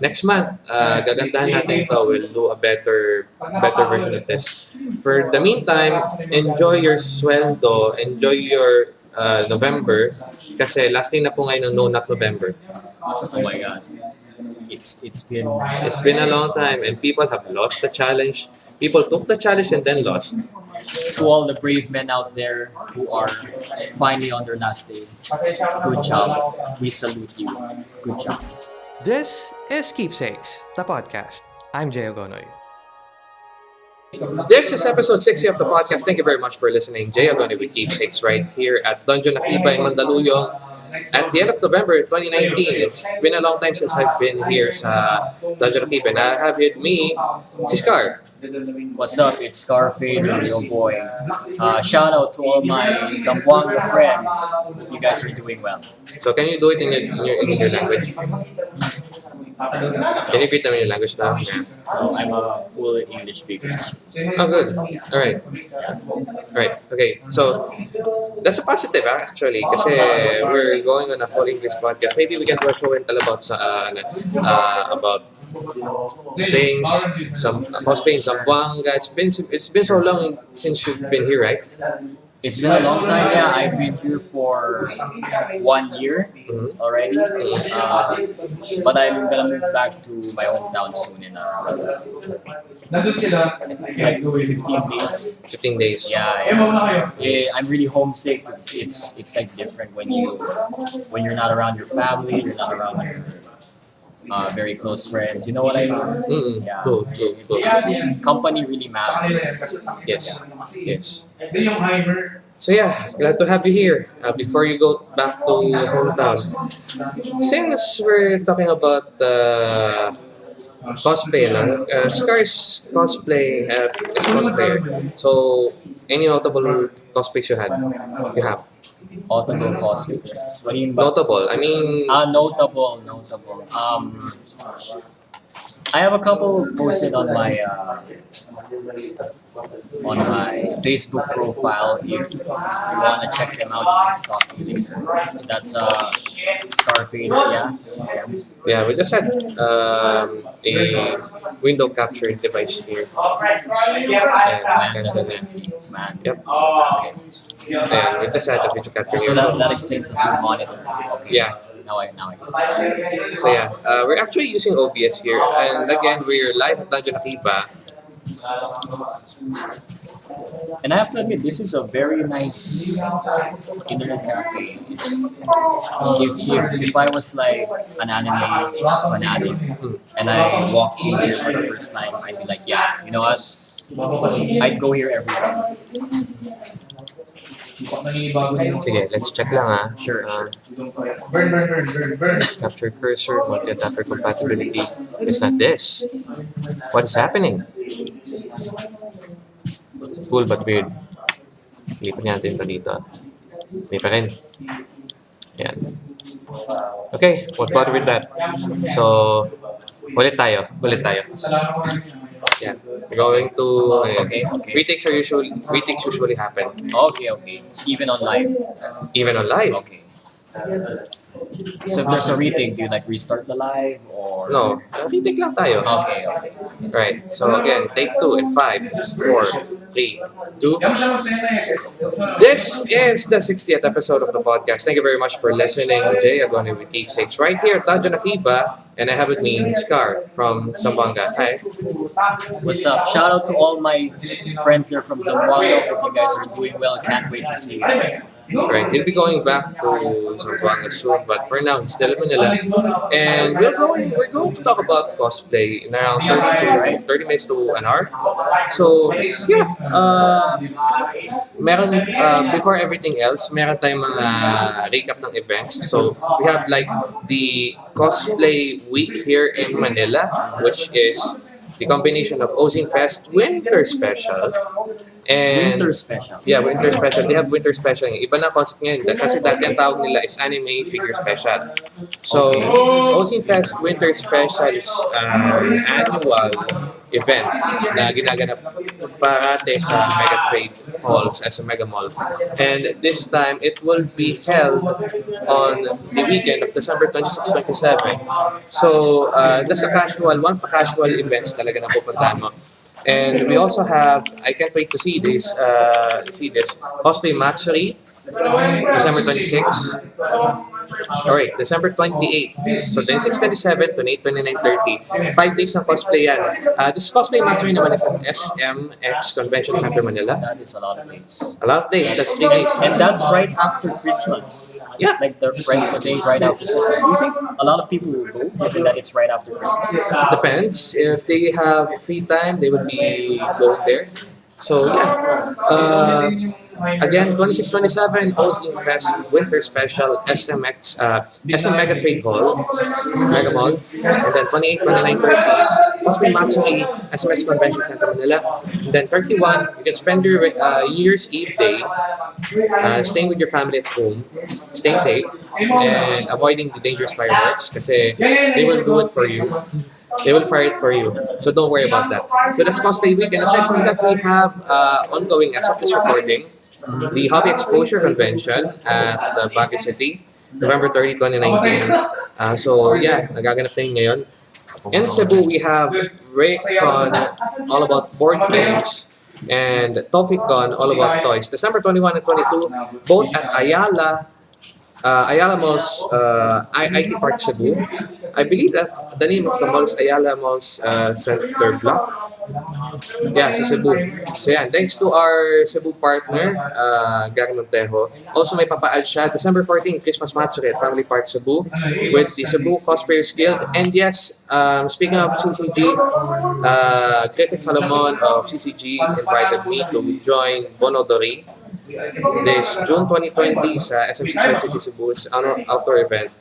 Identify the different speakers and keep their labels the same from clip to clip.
Speaker 1: next month, uh, gagandahan natin ito. We'll do a better better version of this. For the meantime, enjoy your sweldo, enjoy your uh, November, kasi last day na po ngayon ng No Not November.
Speaker 2: Oh my god. It's it's been
Speaker 1: It's been a long time and people have lost the challenge. People took the challenge and then lost.
Speaker 2: to all the brave men out there who are finally on their last day. Good job. We salute you. Good job.
Speaker 3: This is Keepsakes, the podcast. I'm Jay Ogonoy.
Speaker 1: This is episode 60 of the podcast. Thank you very much for listening. Jay Agoni with Keepsakes right here at Dungeon Akiba in Mandaluyong. At the end of November 2019, it's been a long time since I've been here sa Dungeon Akiba. And I have with me si Scar.
Speaker 2: What's up? It's Scarfade, your boy. Uh, shout out to all my Zamboanga friends. You guys are doing well.
Speaker 1: So can you do it in your, in your, in your language? Can you greet them in your language now?
Speaker 2: Oh, I'm a full English speaker.
Speaker 1: Oh, good. All right. Right. Okay. So that's a positive actually kasi we're going on a full English podcast. Maybe we can do a show and tell about uh, ano, uh, about things, some cosplay in Zamboanga. It's been it's been so long since you've been here, right?
Speaker 2: It's been a long time. Yeah, I've been here for one year
Speaker 1: Mhm.
Speaker 2: already. Uh, but I'm gonna move back to my hometown soon in uh,
Speaker 4: Nandun sila.
Speaker 2: like 15 days.
Speaker 1: 15 days.
Speaker 2: Yeah,
Speaker 4: Eh,
Speaker 2: yeah. I'm really homesick. It's, it's it's like different when you when you're not around your family, you're not around your uh, very close friends. You know what I mean? Yeah.
Speaker 1: True, true, true.
Speaker 2: It's- company really
Speaker 4: Sa kanila yan.
Speaker 2: matters.
Speaker 1: Yes. Yes.
Speaker 4: Hindi yung Heimer.
Speaker 1: So yeah, glad to have you here. Uh, before you go back to your hometown, since we're talking about uh, cosplay, no? uh, Scar's cosplay uh, is a cosplayer. So any notable cosplays you had? You have
Speaker 2: Audible cosplays. What do you mean? by-
Speaker 1: notable. I mean,
Speaker 2: Ah, notable, notable. Um, I have a couple posted on my uh, on my Facebook profile. If you want to check them out, you can stalk me later. That's uh, Scarfade, yeah. yeah.
Speaker 1: yeah, we just had um, a window capture device here.
Speaker 2: And man, man.
Speaker 1: Yep.
Speaker 2: Okay.
Speaker 1: And we just had a video capture
Speaker 2: So that, that explains the two monitor. Okay.
Speaker 1: Yeah.
Speaker 2: Now I now I.
Speaker 1: So yeah, uh, we're actually using OBS here, and again, we're live at Dungeon Akiba.
Speaker 2: And I have to admit, this is a very nice internet cafe. It's if, if, if I was like an anime fanatic and I walk in here for the first time, I'd be like, yeah, you know what? I'd go here every
Speaker 4: every day.
Speaker 1: Sige, let's check lang ah.
Speaker 2: Sure,
Speaker 1: Uh,
Speaker 2: sure.
Speaker 4: Burn, burn, burn, burn, burn.
Speaker 1: capture cursor, multi-adapter compatibility. It's not this. What is happening? Cool but weird. Lipat natin ito dito. May pa rin. Ayan. Okay, what bother with that? So, ulit tayo. Ulit tayo. Yeah. Going to... ayan.
Speaker 2: Okay, okay.
Speaker 1: Retakes are usually retakes usually happen
Speaker 2: Okay, okay. Even on live.
Speaker 1: even on live.
Speaker 2: Okay. So if there's a retake, do you like restart the live or?
Speaker 1: No, retake lang tayo.
Speaker 2: Okay, okay.
Speaker 1: Right. So again, take two and five, four, three, two.
Speaker 4: Yan mo siya magsaya.
Speaker 1: This is the 60th episode of the podcast. Thank you very much for listening. Jay Agoni with Keepsakes right here at Tajo Akiba. And I have with me Scar from Zamboanga. Hi.
Speaker 2: What's up? Shout out to all my friends there from Zamboanga. Hope you guys are doing well. Can't wait to see you.
Speaker 1: Right. He'll be going back to Zamboanga soon, but for now, he's still Manila. And we're going, we're going to talk about cosplay in around 30, to, 30 minutes to an hour. So, yeah. Uh, meron, uh, before everything else, meron tayong mga recap ng events. So, we have like the cosplay week here in Manila, which is the combination of Ozing Fest Winter Special and
Speaker 2: Winter special.
Speaker 1: Yeah, winter special. They have winter special. Iba na concept ngayon. Kasi dati ang tawag nila is anime figure special. So,
Speaker 2: Okay.
Speaker 1: Fest Winter Special is um, annual event na ginaganap parate sa Mega Trade halls as a mega mall. And this time, it will be held on the weekend of December 26, 27. So, uh, that's a casual, one of the casual events talaga na pupuntahan mo. And we also have, I can't wait to see this, uh, see this, Cosplay Matsuri, December 26. Alright, December 28. So 26, 27, 28, 29, 30. Five days ng cosplay yan. Uh, this cosplay matsuri naman is at SMX Convention Center Manila.
Speaker 2: That is a lot of days.
Speaker 1: A lot of days, that's three days.
Speaker 2: And that's right after Christmas.
Speaker 1: Yeah.
Speaker 2: Like the right the day right after Christmas. Do you think a lot of people will go given that it's right after Christmas?
Speaker 1: Depends. If they have free time, they will be going there. So yeah. Uh, Again, 2627 Ozine Fest Winter Special SMX uh, SM Mega Trade Hall, Mega Mall, and then 28, 29, 30 Cosplay Matsuri SMX Convention Center Manila, and then 31 you can spend your uh, Year's Eve day uh, staying with your family at home, staying safe, and avoiding the dangerous fireworks kasi they will do it for you. They will fire it for you. So don't worry about that. So that's cosplay week. And aside from that, we have uh, ongoing as of this recording, the Hobby Exposure Convention at uh, Baguio City, November 30, 2019. Uh, so yeah, nagaganap na yun. In Cebu, we have Raycon, all about board games, and Toficon, all about toys. December 21 and 22, both at Ayala, uh, Ayala Malls, uh, IT Park Cebu. I believe that the name of the mall is Ayala Malls uh, Center Block. Yeah, sa Cebu. So yan, thanks to our Cebu partner, uh, Gary Montejo. Also may papaad siya, December 14, Christmas Matsuri at Family Park Cebu with the Cebu Cosplayers Guild. And yes, um, speaking of CCG, uh, Griffith Salomon of CCG invited me to join Bonodori this June 2020 sa SM6 City Cebu outdoor event.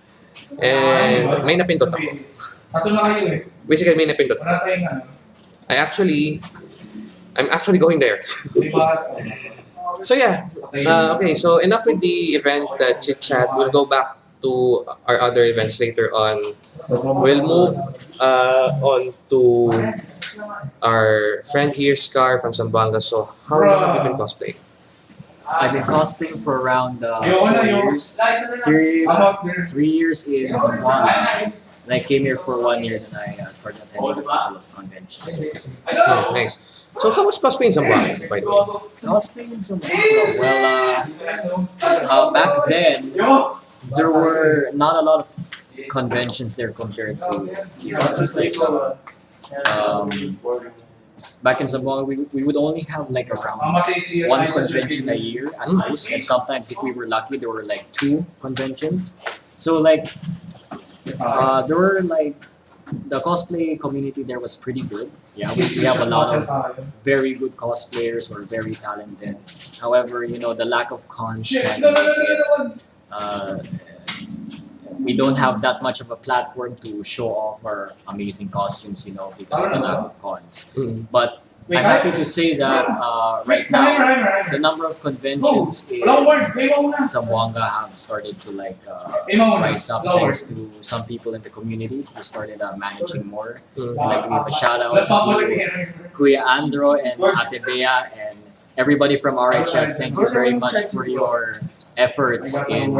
Speaker 1: And may napindot ako.
Speaker 4: Tatlo na kayo eh.
Speaker 1: Basically, may napindot.
Speaker 4: Wala tayong ano.
Speaker 1: I actually, I'm actually going there. So yeah, uh, okay, so enough with the event uh, chit chat. We'll go back to our other events later on. We'll move uh, on to our friend here, Scar from Zamboanga. So how long have you been cosplaying?
Speaker 2: I've been cosplaying for around uh, four years. Three, three years in Zamboanga. And I came here for one year, then I uh, started attending a couple of conventions.
Speaker 1: Oh, nice. So how was cosplaying in Zamboanga, by the way?
Speaker 2: Cosplaying in Zamboanga, well, uh, uh, back then, there were not a lot of conventions there compared to here. It's like, um, back in Zamboanga, we, we would only have like around one convention a year at most, and sometimes if we were lucky, there were like two conventions. So like, uh, there were like the cosplay community there was pretty good. Yeah, we, we have a lot of very good cosplayers or very talented. However, you know the lack of cons can make it. Uh, we don't have that much of a platform to show off our amazing costumes, you know, because of the lack of cons.
Speaker 1: Mm.
Speaker 2: But I'm happy to say that uh, right now the number of conventions in
Speaker 4: Walang word. May mauna.
Speaker 2: Zamboanga have started to like uh, rise up thanks to some people in the community who started uh, managing more. I'd like to give a shout out to Kuya Andro and Ate Bea and everybody from RHS. Thank you very much for your efforts in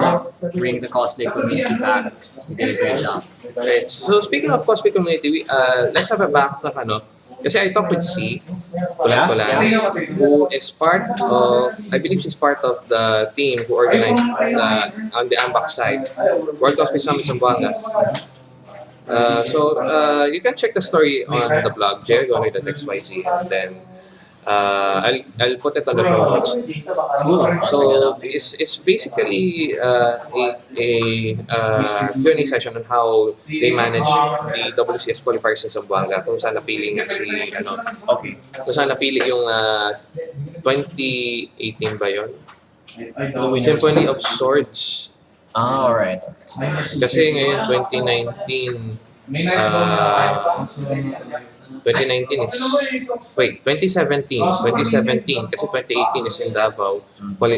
Speaker 2: bringing the cosplay community back. You did a great job.
Speaker 1: Right. So speaking of cosplay community, we, uh, let's have a backtrack ano. Kasi I talked with C,
Speaker 4: ka matay.
Speaker 1: who is part of, I believe she's part of the team who organized the, on the AMBAC side, World Cosplay Summit Zamboanga. Uh, so uh, you can check the story on the blog, jerrygonoy.xyz, and then uh, I'll, I'll put it on the show notes. So it's, it's basically uh, a, a uh, Q&A session on how they manage the WCS qualifiers sa Zamboanga kung saan napili nga si ano
Speaker 2: Okay.
Speaker 1: kung saan napili yung uh, 2018 ba yun? Symphony of Swords.
Speaker 2: Ah, alright.
Speaker 1: Kasi ngayon 2019
Speaker 4: May nice
Speaker 1: Ah.
Speaker 4: uh,
Speaker 1: 2019 is wait 2017 2017 kasi 2018 is in Davao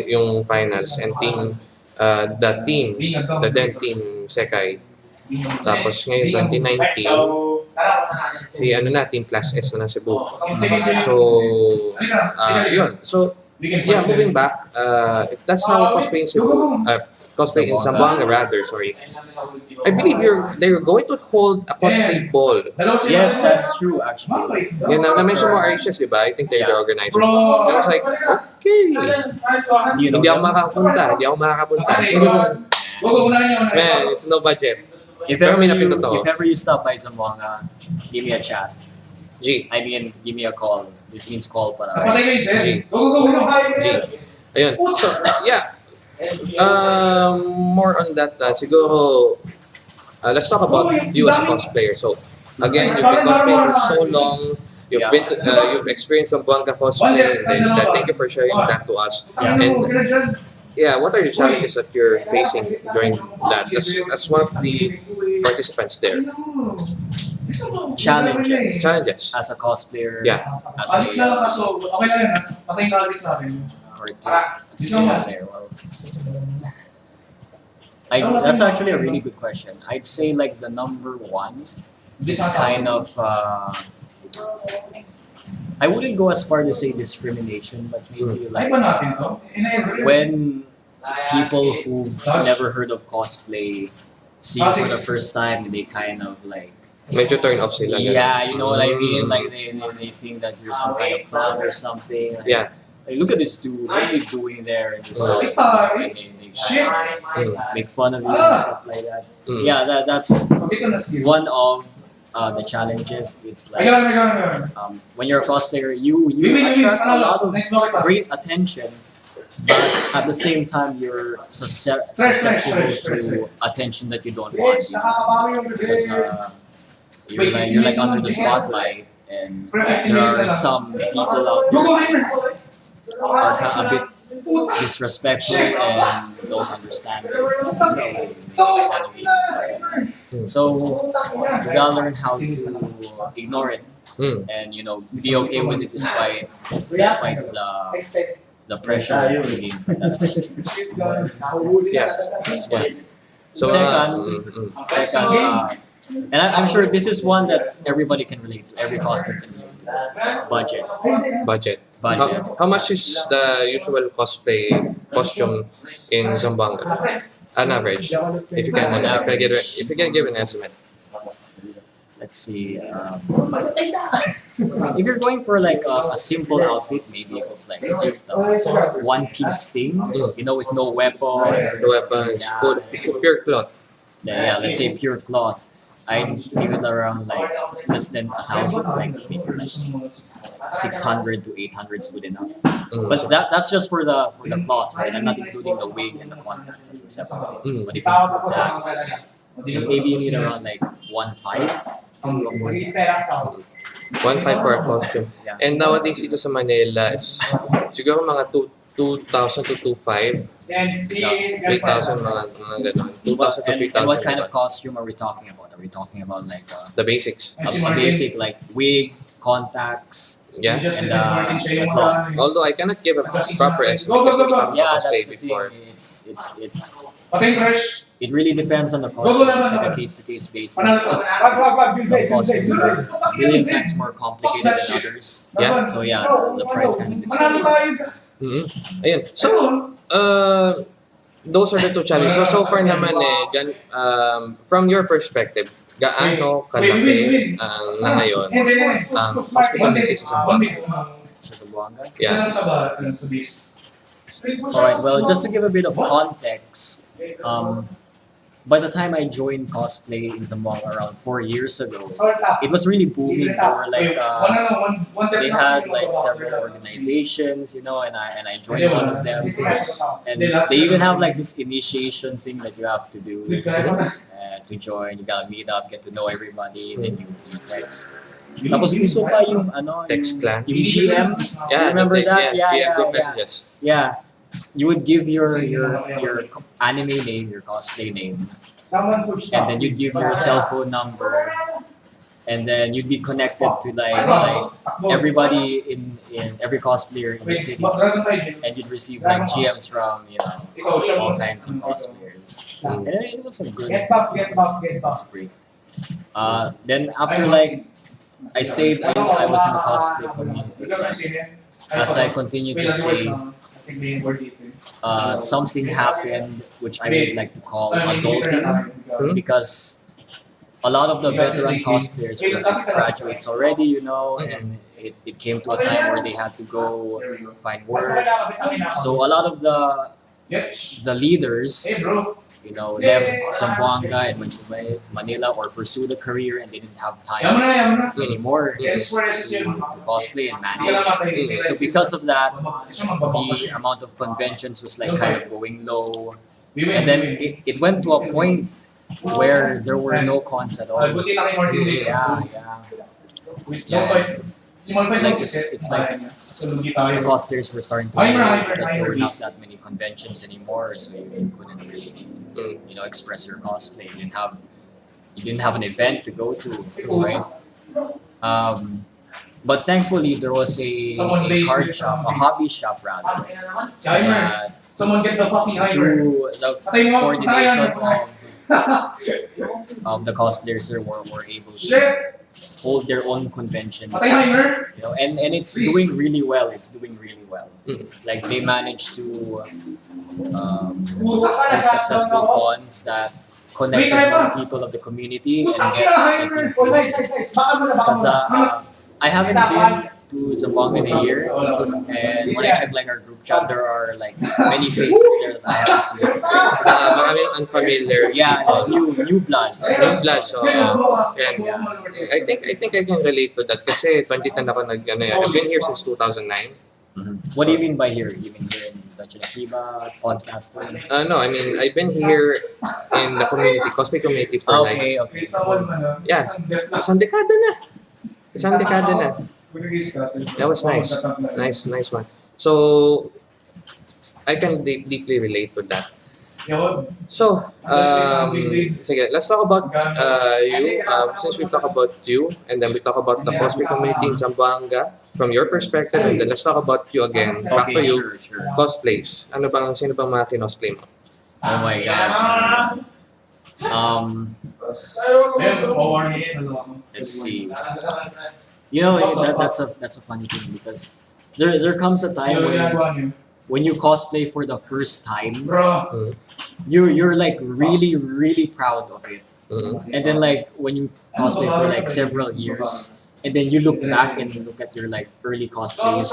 Speaker 1: yung finals and team uh, the team the then team Sekai. Tapos ngayon 2019 si ano na team Class S na Cebu so uh, yun. So yeah, moving back, uh, if that's how cosplay in Cebu, uh, cosplay in Zamboanga rather, sorry. I believe you're they're going to hold a cosplay ball.
Speaker 2: Yes, that's true actually.
Speaker 1: Yan, na, na-mention mo RHS, di ba? I think they're the
Speaker 2: Yeah.
Speaker 1: organizers.
Speaker 4: Bro,
Speaker 1: I was like, okay.
Speaker 2: Do you know
Speaker 1: Hindi ako makakapunta, hindi ako makakapunta.
Speaker 4: Go, go, unahin niyo, unahin.
Speaker 1: Man, it's no budget.
Speaker 2: If ever, you, if ever you stop by Zamboanga, give me a chat.
Speaker 1: G.
Speaker 2: I mean, give me a call. This means call pala.
Speaker 4: Patay kayo, Zed.
Speaker 1: G.
Speaker 4: Go, go, go, go.
Speaker 1: G. Ayun. So, yeah. Um, more on that, uh, siguro, uh, let's talk about you as a cosplayer. So, again, you've been cosplaying for so long. You've
Speaker 2: Yeah.
Speaker 1: been, to, uh, you've experienced some Buanga cosplay, and then uh, thank you for sharing that to us.
Speaker 2: Yeah.
Speaker 1: And yeah, what are the challenges that you're facing during that? As, as one of the participants there,
Speaker 2: Challenges.
Speaker 1: challenges.
Speaker 2: As a cosplayer,
Speaker 1: Yeah.
Speaker 2: as
Speaker 4: Alis na lang
Speaker 2: a,
Speaker 4: kaso, okay lang yan ha. Patayin ka alis sa akin.
Speaker 2: or to, as a cosplayer, well, I, that's actually a really good question. I'd say like the number one is kind of uh, I wouldn't go as far to say discrimination, but maybe like
Speaker 4: ba natin to? Ina-Ezra.
Speaker 2: when people who've never heard of cosplay see it for the first time, they kind of like
Speaker 1: Medyo turn off sila.
Speaker 2: yeah, you know what I mean? Like they, they, they think that you're some kind of clown or something. Like,
Speaker 1: Yeah.
Speaker 2: Like, look at this dude. What's he doing there? And just
Speaker 1: Mm.
Speaker 2: like, and they, they
Speaker 4: Shit.
Speaker 1: Mm.
Speaker 2: make fun of you and stuff like that.
Speaker 1: Mm.
Speaker 2: Yeah, that, that's
Speaker 4: Dito na sige.
Speaker 2: one of uh, the challenges. It's like um, when you're a cosplayer, you you
Speaker 4: wait, wait.
Speaker 2: attract a lot of
Speaker 4: next bakit pa?
Speaker 2: great attention, but at the same time, you're susce-
Speaker 4: Fresh, fresh,
Speaker 2: susceptible
Speaker 4: fresh, fresh,
Speaker 2: to attention that you don't want.
Speaker 4: Bitch,
Speaker 2: You know?
Speaker 4: nakakabawi yung
Speaker 2: Because uh, you're like you're like under the spotlight, and there are some people out
Speaker 4: Go, go,
Speaker 2: there
Speaker 4: Heimer.
Speaker 2: are ka- a bit disrespectful and don't understand. it. You know, they- they- So you gotta learn how to ignore it
Speaker 1: Mm.
Speaker 2: and you know be okay with it despite despite the the pressure of being that.
Speaker 1: Yeah.
Speaker 2: That's one.
Speaker 1: So, uh,
Speaker 2: Second,
Speaker 1: mm, mm.
Speaker 2: second, uh, and I, I'm sure this is one that everybody can relate to. Every cosplayer can relate to. Budget,
Speaker 1: budget.
Speaker 2: budget.
Speaker 1: How, how much is the usual cosplay costume in Zamboanga? An average, if you can,
Speaker 2: On
Speaker 1: if you can, give,
Speaker 2: average.
Speaker 1: if you can give an estimate.
Speaker 2: Let's see. Um, if you're going for like a, a simple outfit, maybe it was like just a one piece thing, you know, with no weapon.
Speaker 1: The weapons, good, pure cloth.
Speaker 2: Yeah, yeah, let's say pure cloth. I'd give it around like less than a thousand, like maybe like six hundred to eight hundred is good enough.
Speaker 1: Mm.
Speaker 2: But that that's just for the for the cloth, right? I'm not including the wig and the contacts as a separate.
Speaker 1: Mm.
Speaker 2: But if you include that, then maybe you need around like one five.
Speaker 1: One five for a costume.
Speaker 2: Yeah.
Speaker 1: And nowadays dito sa Manila is siguro mga two 2,000 to 2,500, 3,000 mga, mga 2,000 to
Speaker 2: And,
Speaker 1: 3,000.
Speaker 2: what kind of costume are we talking about? Are we talking about like uh,
Speaker 1: The basics.
Speaker 2: a, a basic like wig, contacts,
Speaker 1: Yeah.
Speaker 2: and uh, the?
Speaker 1: Although I cannot give a proper estimate
Speaker 4: Go, go, go, go.
Speaker 2: Yeah, that's the thing.
Speaker 1: before.
Speaker 2: It's it's it's it really depends on the
Speaker 4: Go, go,
Speaker 2: costume.
Speaker 4: go,
Speaker 2: It's
Speaker 4: go,
Speaker 2: like a case to case basis.
Speaker 4: To?
Speaker 2: Some
Speaker 4: it, use it,
Speaker 2: costumes are
Speaker 4: it.
Speaker 2: million more complicated
Speaker 4: that
Speaker 2: than others.
Speaker 1: Yeah.
Speaker 2: So yeah, the, the price kind of depends.
Speaker 4: tayo.
Speaker 1: Mhm. Ayun. So, uh, those are the two challenges. So, so far naman eh, gan, um, from your perspective, gaano kalaki ang na ngayon ang
Speaker 4: One
Speaker 1: hospitality
Speaker 4: day,
Speaker 1: sa Zamboanga?
Speaker 4: day.
Speaker 2: Sa.
Speaker 4: Isa
Speaker 1: Yeah.
Speaker 4: base.
Speaker 2: Alright, well, just to give a bit of context, um, by the time I joined cosplay in Zamboanga around four years ago, it was really booming. Were like uh,
Speaker 4: One, ano, one, one
Speaker 2: they had like several organizations, you know, and I and I joined one of them. And they even have like this initiation thing that you have to do
Speaker 4: kaya ba?
Speaker 2: uh, to join. You gotta meet up, get to know everybody, then you, you text. Tapos uso pa yung ano,
Speaker 1: Text
Speaker 2: yung,
Speaker 1: clan?
Speaker 2: yung GM.
Speaker 1: Yeah,
Speaker 2: remember that? Yeah,
Speaker 1: GM
Speaker 2: yeah,
Speaker 1: group
Speaker 2: yeah.
Speaker 1: messages.
Speaker 2: Yeah, you would give your your your anime name, your cosplay name, and then you'd give your cell phone number, and then you'd be connected to like like everybody in in every cosplayer in the city,
Speaker 4: what- Dragon Fight,
Speaker 2: and you'd receive like GMs from you know all kinds of cosplayers. And it was a good.
Speaker 4: Get buff, get buff, get
Speaker 2: it was great. Uh, then after like I stayed, I, I was in the cosplay community like as I continued to stay,
Speaker 4: I think may word dito.
Speaker 2: uh, something happened which I would like to call
Speaker 4: I mean,
Speaker 2: adulting
Speaker 1: Hmm?
Speaker 2: because a lot of the veteran cosplayers were graduates already, you know, and it, it came to a time where they had to go
Speaker 4: There we go.
Speaker 2: find work. So a lot of the the leaders,
Speaker 4: bro.
Speaker 2: You know, left Zamboanga and went to Manila or pursued a career and they didn't have time
Speaker 4: na, yaman na.
Speaker 2: anymore to,
Speaker 4: Yes,
Speaker 2: to cosplay and
Speaker 4: Hindi ka lang
Speaker 2: manage.
Speaker 4: matay.
Speaker 2: So because of that,
Speaker 4: Siya magbabang pa
Speaker 2: the amount of conventions was like kind of going low. And then it, it went to a point where there were no cons at all.
Speaker 4: Ah, buti lang kay Martin.
Speaker 2: Yeah, yeah. Yeah. Like, it's- it's like-
Speaker 4: So, lugi tayo.
Speaker 2: The cosplayers were starting to because there were not that many conventions anymore, so you couldn't really, You know, express your cosplay. You didn't have, you didn't have an event to go to, right? Um, but thankfully, there was a, a card shop, a hobby shop rather, that
Speaker 4: Someone get the fucking
Speaker 2: through the coordination of, of the cosplayers there were, were able to hold their own
Speaker 4: convention.
Speaker 2: You know, and, and it's doing really well. It's doing really well.
Speaker 1: Mm.
Speaker 2: Like they managed to um,
Speaker 4: Puta ka na
Speaker 2: have successful cons that connected
Speaker 4: Wait,
Speaker 2: more
Speaker 4: Ivan.
Speaker 2: people of the community and get,
Speaker 4: ina,
Speaker 2: get
Speaker 4: Aimer!
Speaker 2: new
Speaker 4: nice, nice,
Speaker 2: faces.
Speaker 4: nice. Baka mo na, baka
Speaker 2: Because uh, uh, I haven't been to Zamboanga in a year, and when I check like our group chat, there are like many faces there that I haven't seen.
Speaker 1: Uh, maraming unfamiliar.
Speaker 2: Yeah,
Speaker 1: people.
Speaker 2: new new bloods.
Speaker 1: New blood, so, uh, yan.
Speaker 4: Yeah.
Speaker 1: I think I think I can relate to that kasi 2010 ako nag ano yan. I've been here since 2009.
Speaker 2: What do you mean by here? You mean here in Dutch Akiba podcast? or-
Speaker 1: Uh, no, I mean I've been here in the community, cosplay community for like
Speaker 2: Okay, okay.
Speaker 1: Yeah. isang dekada na. Isang dekada na. That was nice. Nice, nice one. So I can deep, deeply relate to that. So, um, sige, let's talk about uh, you. Um, since we talk about you, and then we talk about the cosplay community in Zamboanga from your perspective, and then let's talk about you again. Back to you.
Speaker 2: sure, sure.
Speaker 1: Cosplays. Ano bang, sino bang mga kinosplay mo?
Speaker 2: Oh my god. Um, let's see. You know, that, that's a that's a funny thing because there there comes a time when when you cosplay for the first time,
Speaker 4: Bro.
Speaker 2: you're you're like really really proud of it,
Speaker 1: Mhm.
Speaker 2: and then like when you cosplay for like several years, and then you look back and you look at your like early cosplays,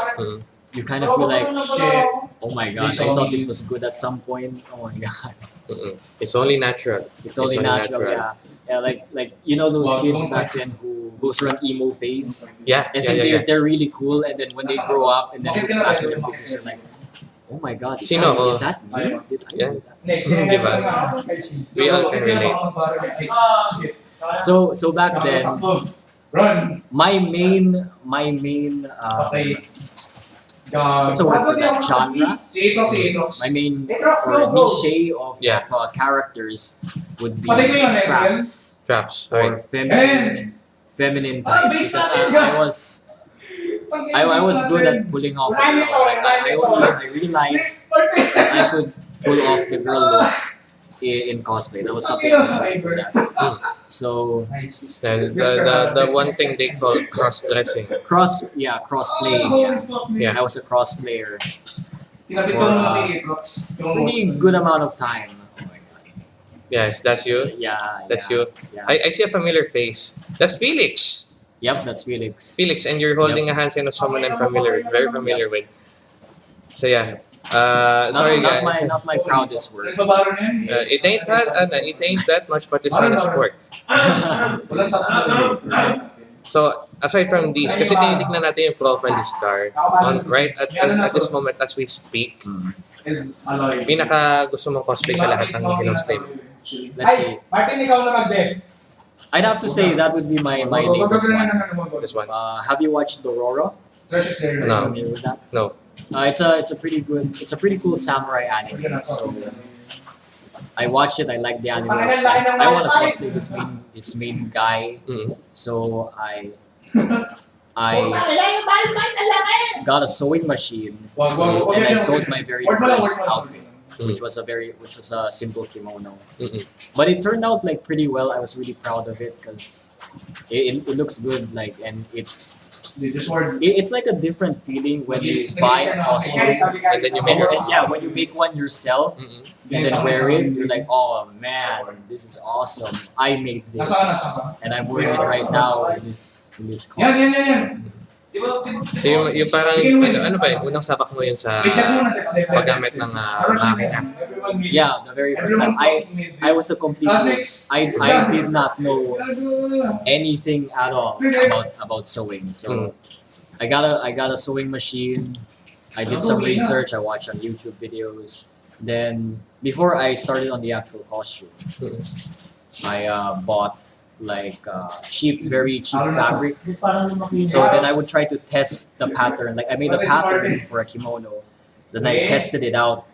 Speaker 2: you kind of feel like,
Speaker 4: Shit.
Speaker 2: oh my god, I thought this was good at some point. Oh my god.
Speaker 1: Mhm. It's only natural.
Speaker 2: It's only natural,
Speaker 1: natural.
Speaker 2: yeah. Yeah, like like you know those kids back then who go through an emo phase.
Speaker 1: Yeah,
Speaker 2: I
Speaker 1: yeah,
Speaker 2: think
Speaker 1: yeah,
Speaker 2: they're,
Speaker 1: yeah.
Speaker 2: they're really cool, and then when they grow up and then back at their pictures, they're like, oh my god, is,
Speaker 1: Sino
Speaker 2: that,
Speaker 1: ako?
Speaker 2: is that me? Did
Speaker 1: Yeah.
Speaker 2: do that?
Speaker 1: We all can relate.
Speaker 2: So so back then, my main my main um, what's the word for that genre?
Speaker 4: Si Atrox.
Speaker 2: My main
Speaker 4: Atrox,
Speaker 2: or
Speaker 4: go, go.
Speaker 2: niche of,
Speaker 1: Yeah.
Speaker 2: of uh, characters would be
Speaker 4: Patay ko yun,
Speaker 2: traps
Speaker 1: Traps.
Speaker 2: or feminine feminine type because
Speaker 4: natin
Speaker 2: uh. I was I, I was good at pulling off a girl. Like I, I, I realized that I could pull off the girl look in, in cosplay. That was something I was really good at. So
Speaker 1: The, the, the, the one thing they call cross-dressing.
Speaker 2: cross, yeah, cross playing. Yeah,
Speaker 1: Yeah.
Speaker 2: I was a cross player. For,
Speaker 4: naman
Speaker 2: uh,
Speaker 4: kay Atrox. Yung
Speaker 2: Pretty good amount of time. Oh.
Speaker 1: Yes, that's you.
Speaker 2: Yeah,
Speaker 1: That's
Speaker 2: yeah,
Speaker 1: you.
Speaker 2: Yeah.
Speaker 1: I, I see a familiar face. That's Felix.
Speaker 2: Yep, that's Felix.
Speaker 1: Felix, and you're holding a handstand of someone I'm familiar, very familiar with. So yeah. Uh,
Speaker 2: Not,
Speaker 1: sorry
Speaker 2: not my
Speaker 1: guys.
Speaker 2: not my proudest work.
Speaker 1: Uh, it ain't that, ano, it ain't that much, but it's not a sport.
Speaker 4: Walang tatlo.
Speaker 1: So aside from these, kasi tinitignan natin yung profile ni Scar on right at, at, at this moment as we speak.
Speaker 4: Is alloy.
Speaker 1: Pinaka gusto mong cosplay sa lahat ng mo.
Speaker 2: Let's see.
Speaker 4: Martin, ikaw na mag-def.
Speaker 2: I'd have to say that would be my my latest one.
Speaker 1: This one.
Speaker 2: Uh, have you watched Dororo?
Speaker 1: No.
Speaker 2: Familiar with that?
Speaker 1: No.
Speaker 2: Uh, it's a it's a pretty good it's a pretty cool samurai anime. So I watched it. I liked the anime. I like, I want to cosplay this main this main guy.
Speaker 1: Mm.
Speaker 2: So I I got a sewing machine and I sewed my very
Speaker 4: Wag mo lang,
Speaker 2: first
Speaker 4: wag mo lang.
Speaker 2: outfit, which was a very which was a simple kimono.
Speaker 1: Mm-mm.
Speaker 2: But it turned out like pretty well. I was really proud of it because it, it, it looks good. Like and it's
Speaker 4: Hindi, just word.
Speaker 2: It- It's like a different feeling when you buy a costume.
Speaker 1: And then you make
Speaker 2: Or,
Speaker 1: it.
Speaker 2: yeah, when you make one yourself
Speaker 1: mm-hmm.
Speaker 2: and then wear it, you're like, oh man, this is awesome. I made this.
Speaker 4: Nasaan, nasaan?
Speaker 2: And I'm wearing it right now in this in this
Speaker 4: Yan,
Speaker 2: costume.
Speaker 1: So yung, yung parang, ano, ano ba? Unang sabak mo yun sa paggamit ng ah, makina.
Speaker 2: Yeah, the very first time. I I was a complete. I I did not know anything at all about about sewing. So I got a I got a sewing machine. I did some research. I watched on YouTube videos. Then before I started on the actual costume, I uh, bought like uh, cheap, very cheap fabric. So then I would try to test the pattern. Like I made a pattern for a kimono. Then I tested it out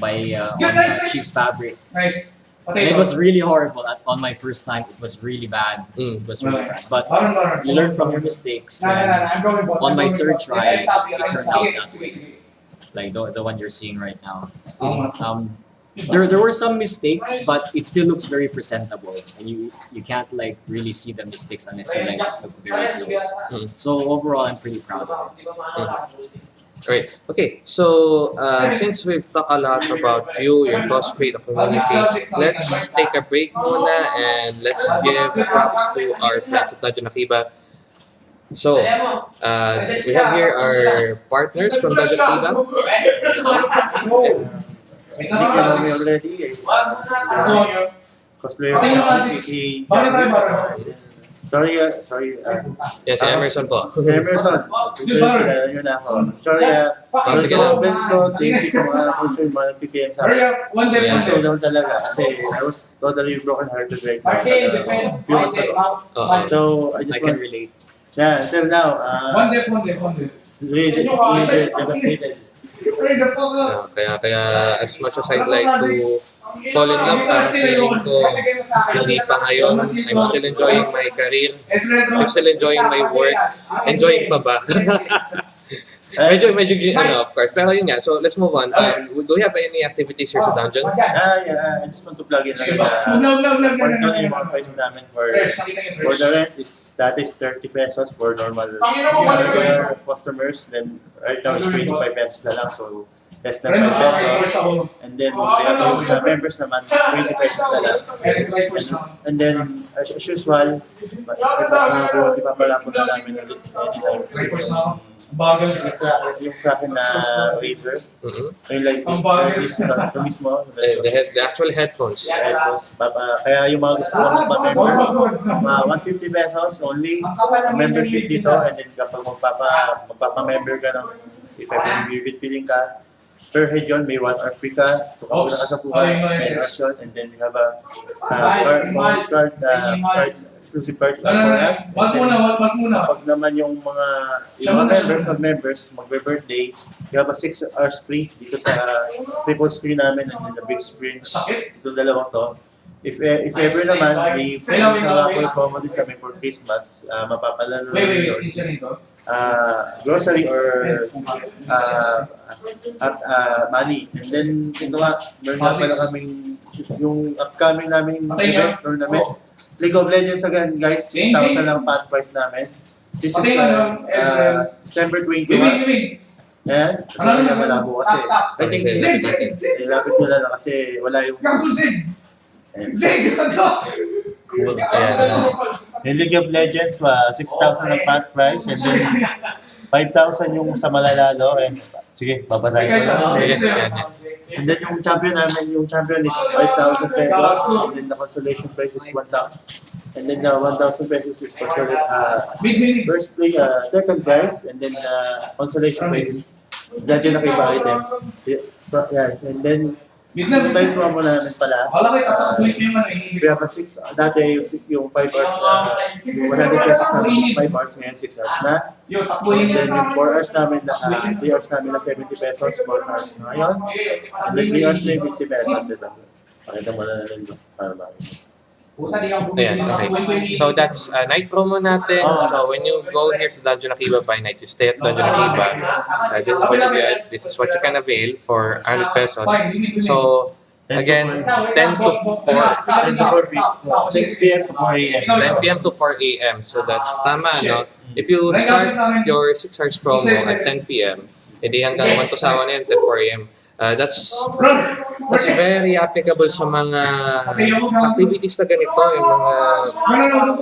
Speaker 2: by uh, on cheap fabric.
Speaker 4: Nice.
Speaker 2: And it was really horrible at, on my first time. It was really bad.
Speaker 1: Mm.
Speaker 2: It was really bad. But
Speaker 4: Baron, Baron.
Speaker 2: you learn from your mistakes. On my
Speaker 4: going
Speaker 2: third try, it turned out that way. like the, the one you're seeing right now. Um, there, there were some mistakes, but it still looks very presentable. And you you can't like really see the mistakes unless you like look very close.
Speaker 1: Mm.
Speaker 2: So overall, I'm pretty proud of it.
Speaker 1: Right. Okay. So, uh, since we've talked a lot about you, your cosplay, the community, let's take a break muna and let's give props to our friends at Dungeon Akiba. So, uh, we have here our partners from Dungeon Akiba.
Speaker 4: Wait, nasa
Speaker 5: Kami
Speaker 4: classics.
Speaker 5: already.
Speaker 4: Ano yun?
Speaker 5: Cosplayer
Speaker 4: Pati yung
Speaker 5: ko,
Speaker 4: classics.
Speaker 5: si
Speaker 4: Bakit tayo Baron?
Speaker 5: Sorry, ah, sorry. ah.
Speaker 1: Yes, si Emerson po.
Speaker 5: Si Emerson.
Speaker 4: Yun, Baron.
Speaker 5: Kilala ako. Sorry. Para
Speaker 1: Sige
Speaker 5: sa
Speaker 1: lang.
Speaker 5: mga ko, thank you sa mga puso yung mga nag-PM sa
Speaker 4: Hurry
Speaker 5: akin.
Speaker 4: up. One day,
Speaker 1: Yeah.
Speaker 4: one
Speaker 5: So talaga kasi I was totally broken hearted right now.
Speaker 4: Okay,
Speaker 5: Uh,
Speaker 4: defend.
Speaker 5: few months ago.
Speaker 1: Oo.
Speaker 5: So I
Speaker 2: I
Speaker 5: just
Speaker 2: can relate.
Speaker 5: yeah, until now, uh,
Speaker 4: One day, one day, one day.
Speaker 5: really, really devastated.
Speaker 1: Uh, kaya, kaya as much as I'd like to fall in love, parang feeling ko hindi pa ngayon. I'm still enjoying my career. I'm still enjoying my work. Enjoying pa ba? medyo, medyo, ano, of course. Pero yun nga, so let's move on. Um, do we have any activities here sa dungeon?
Speaker 5: Ah, yeah, I just want to plug in lang na
Speaker 4: No, no, no, no, no, no.
Speaker 5: mga price namin for For the rent is that is 30 pesos for normal customers. Then right now it's 25 pesos na lang. So less than
Speaker 4: Friend,
Speaker 5: 5
Speaker 4: first
Speaker 5: pesos. And then we have those uh, members naman 20 pesos na lang.
Speaker 4: Eh.
Speaker 5: And then as, as usual, uh, ipapala po na namin ulit anytime soon.
Speaker 4: na. Bagal.
Speaker 5: Yung Kraken- na razor.
Speaker 1: Mhm.
Speaker 5: Yung like this, like this, ito mismo.
Speaker 1: The, the, head, the actual headphones.
Speaker 5: Papa, kaya yung mga gusto ko magpa-member, mga 150 pesos only. Membership dito and then kapag magpapa magpapa-member ka ng if ever vivid feeling ka per yun may one ka. So
Speaker 4: yes.
Speaker 5: hours yun and then we have a uh, card, card, card, uh, card exclusive card
Speaker 4: No, no,
Speaker 5: for us.
Speaker 4: Wag muna, wag wag muna.
Speaker 5: kapag naman yung mga yung mga members of members magbe-birthday we have a 6 hours free dito sa triple screen namin and then the big screen. Ito dalawang to. If eh, if ever naman may
Speaker 4: wait.
Speaker 5: raffle promo din kami for Christmas uh, mapapalalo
Speaker 4: Wait, wait, wait. It's nito.
Speaker 5: Uh, grocery or uh, at uh, money. And then, ito nga, meron nga pala kaming yung upcoming namin event tournament. League of Legends again, guys. 6,000 lang pot price namin. This is uh, uh, December
Speaker 4: Wait,
Speaker 5: 21.
Speaker 4: wait, wait.
Speaker 5: Ayan. Kasi kaya malabo kasi. I think
Speaker 1: Okay,
Speaker 4: Zig,
Speaker 5: nilapit
Speaker 4: zig, zig.
Speaker 5: nilapit ko lang kasi wala yung...
Speaker 4: Zig. Zig. Gago.
Speaker 1: Ayan.
Speaker 5: Yung League of Legends, uh, 6,000 ang pot price. And then, 5,000 yung sa malalalo. And, sige, babasahin ko lang.
Speaker 1: Sige,
Speaker 4: Sige.
Speaker 5: And then yung champion namin, yung champion is 5,000 pesos. And then the consolation prize is 1,000. And then the 1,000 pesos is for sure, uh, first play, uh, second prize. And then the consolation prize is Dadyo na kay items. Yeah, and then
Speaker 4: Wait na,
Speaker 5: yung
Speaker 4: wait
Speaker 5: time
Speaker 4: na.
Speaker 5: promo namin pala.
Speaker 4: Wala kayo,
Speaker 5: uh,
Speaker 4: tatapuin ko yung ano, inibig.
Speaker 5: we have a 6, dati yung, yung 5 hours na, yung 100 pesos is 5 hours ngayon, 6 hours na. Then yung 4 hours namin na, uh, 3 hours namin na 70 pesos, 4 hours na ngayon. And then 3 hours na yung 50 pesos. Ito. Pakita mo na lang ito. Para ba?
Speaker 1: Ayan, okay. So that's uh, night promo natin. So when you go here sa Dungeon Akiba by night, you stay at Dungeon Akiba. Uh, this is what you get. This is what you can avail for 100 pesos.
Speaker 4: Yun.
Speaker 1: So again, 10 to 4.
Speaker 5: 10 to 4 p.m. 6 p.m. to 4 a.m.
Speaker 1: 10 p.m. to 4 a.m. So that's tama, no? If you start your 6 hours promo at 10 p.m., edi hanggang 1 to sawa na yan, 10 4 a.m. Uh, that's that's very applicable sa mga activities na ganito, yung mga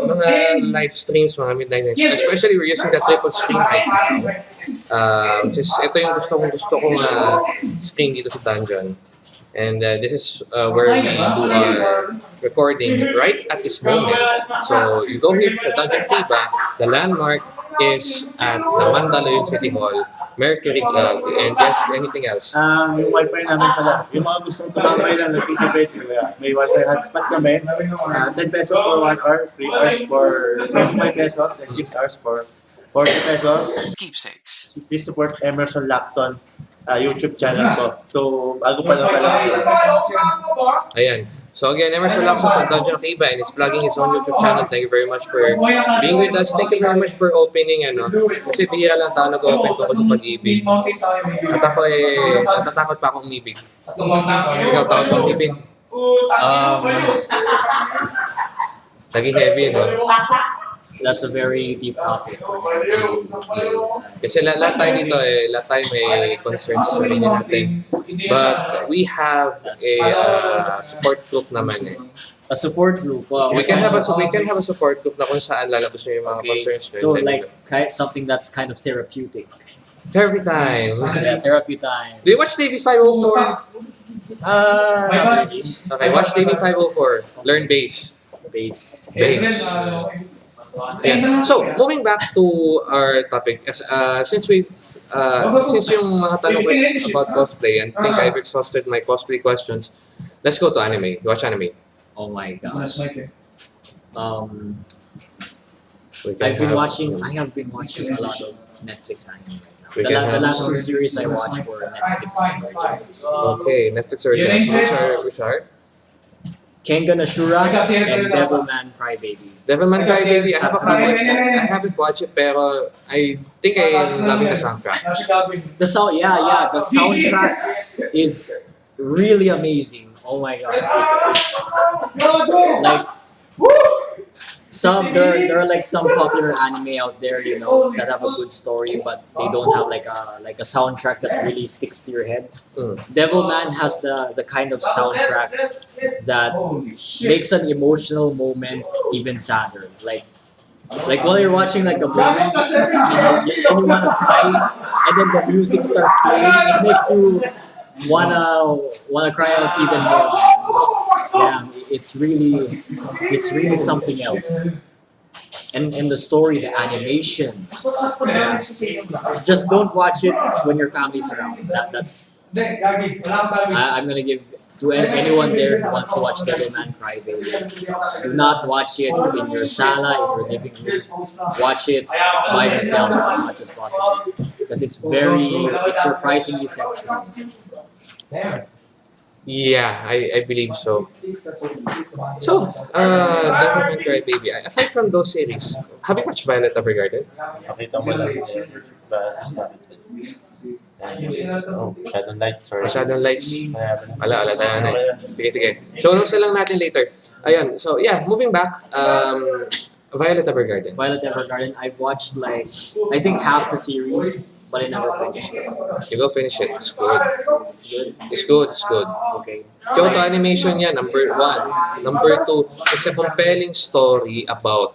Speaker 1: mga live streams, mga midnight nights. Especially we're using the triple screen now. Uh, which is, ito yung gusto kong gusto kong uh, screen dito sa dungeon. And uh, this is uh, where we do our recording right at this moment. So you go here sa Dungeon Tiba, the landmark is at the Mandaluyong City Hall, Mercury Club, and yes, anything else.
Speaker 5: Ah, yung wifi namin pala. Yung mga gustong tumambay lang, nagtitipid. Kaya May wifi hotspot kami. Ah, 10 pesos for 1 hour, 3 hours for 25 pesos, and 6 hours for 40 pesos.
Speaker 3: Keepsakes.
Speaker 5: Please support Emerson Lacson ah, YouTube channel ko. So, bago pa lang pala.
Speaker 1: Ayan. So again, Emerson Lacson from Dungeon of Iba and is plugging his own YouTube channel. Thank you very much for being with us. Thank you very much for opening ano. Kasi bihira lang tao nag-open tungkol sa pag-ibig. At ako eh, natatakot pa akong umibig. Ikaw tao sa umibig.
Speaker 2: Um,
Speaker 1: Naging heavy, no?
Speaker 2: That's a very deep topic.
Speaker 1: Kasi lahat, tayo dito eh, lahat tayo may concerns sa sarili natin. But we have a uh, support group naman eh.
Speaker 2: A support group. Wow.
Speaker 1: We can have a we can have a support group na kung saan lalabas nyo yung mga
Speaker 2: Okay.
Speaker 1: concerns nyo.
Speaker 2: So like kind something that's kind of therapeutic.
Speaker 1: Therapy time.
Speaker 2: Yeah, therapy time.
Speaker 1: Do you watch TV 504?
Speaker 2: Uh.
Speaker 1: Okay, watch TV 504. Learn bass.
Speaker 2: Base.
Speaker 1: Bass. Yeah. So, moving back to our topic, as uh, since we uh, since yung mga tanong ko is about cosplay, and I think I've exhausted my cosplay questions, let's go to anime. You watch anime.
Speaker 2: Oh my gosh. Um,
Speaker 1: We can
Speaker 2: I've been watching. I have been watching a lot of Netflix anime right now. The, la- the last two series I watched were Netflix originals.
Speaker 1: Okay, Netflix originals. Which are, which are?
Speaker 2: Kengan Ashura and Devilman Crybaby.
Speaker 1: Devilman Crybaby, I have a few watch I haven't watched it, pero I think I am loving the soundtrack.
Speaker 2: The sound, yeah, yeah, the soundtrack is really amazing. Oh my god, it's, it's like some there there are like some popular anime out there, you know, that have a good story, but they don't have like a like a soundtrack that really sticks to your head.
Speaker 1: Mm.
Speaker 2: Devilman has the the kind of soundtrack that makes an emotional moment even sadder. Like like while you're watching like a movie, you know, you, and you wanna cry, and then the music starts playing, it makes you wanna wanna cry out even more. Yeah, it's really it's really something else. And and the story, the animation, just don't watch it when your family's around. That that's I, I'm gonna give to anyone there who wants to watch Devilman Crybaby. Do not watch it in your sala, in your living room. Watch it by yourself as much as possible because it's very, it's surprisingly sexual.
Speaker 1: Yeah, I, I believe so. So, uh, Devilman Crybaby, aside from those series, have you watched Violet Evergarden?
Speaker 5: Nakita mo lang. Ba, oh, Shadow Knight, sorry.
Speaker 1: Masyadong lights.
Speaker 5: Wala,
Speaker 1: Wala, wala tayo na. Sige, sige. Show notes na lang natin later. Ayun, so yeah, moving back, um, Violet Evergarden.
Speaker 2: Violet Evergarden, I've watched like, I think half the series, but I never finished it.
Speaker 1: You go finish it. It's good.
Speaker 2: It's good.
Speaker 1: It's good, it's good.
Speaker 2: Okay.
Speaker 1: Kyoto Animation yan, number one. Number two, it's a compelling story about,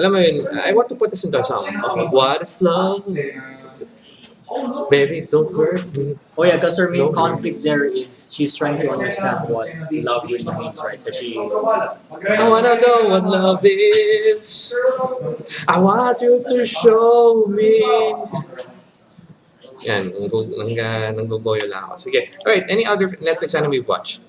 Speaker 1: alam mo yun, I want to put this into a song. Okay, what is love? Baby, don't hurt me.
Speaker 2: Oh yeah, because her main
Speaker 1: No.
Speaker 2: conflict there is she's trying to understand what love really means, right? Because she,
Speaker 1: I wanna know what love is. I want you to show me. Yan, nanggogoyo lang ako. Sige. Alright, any other Netflix anime you watch?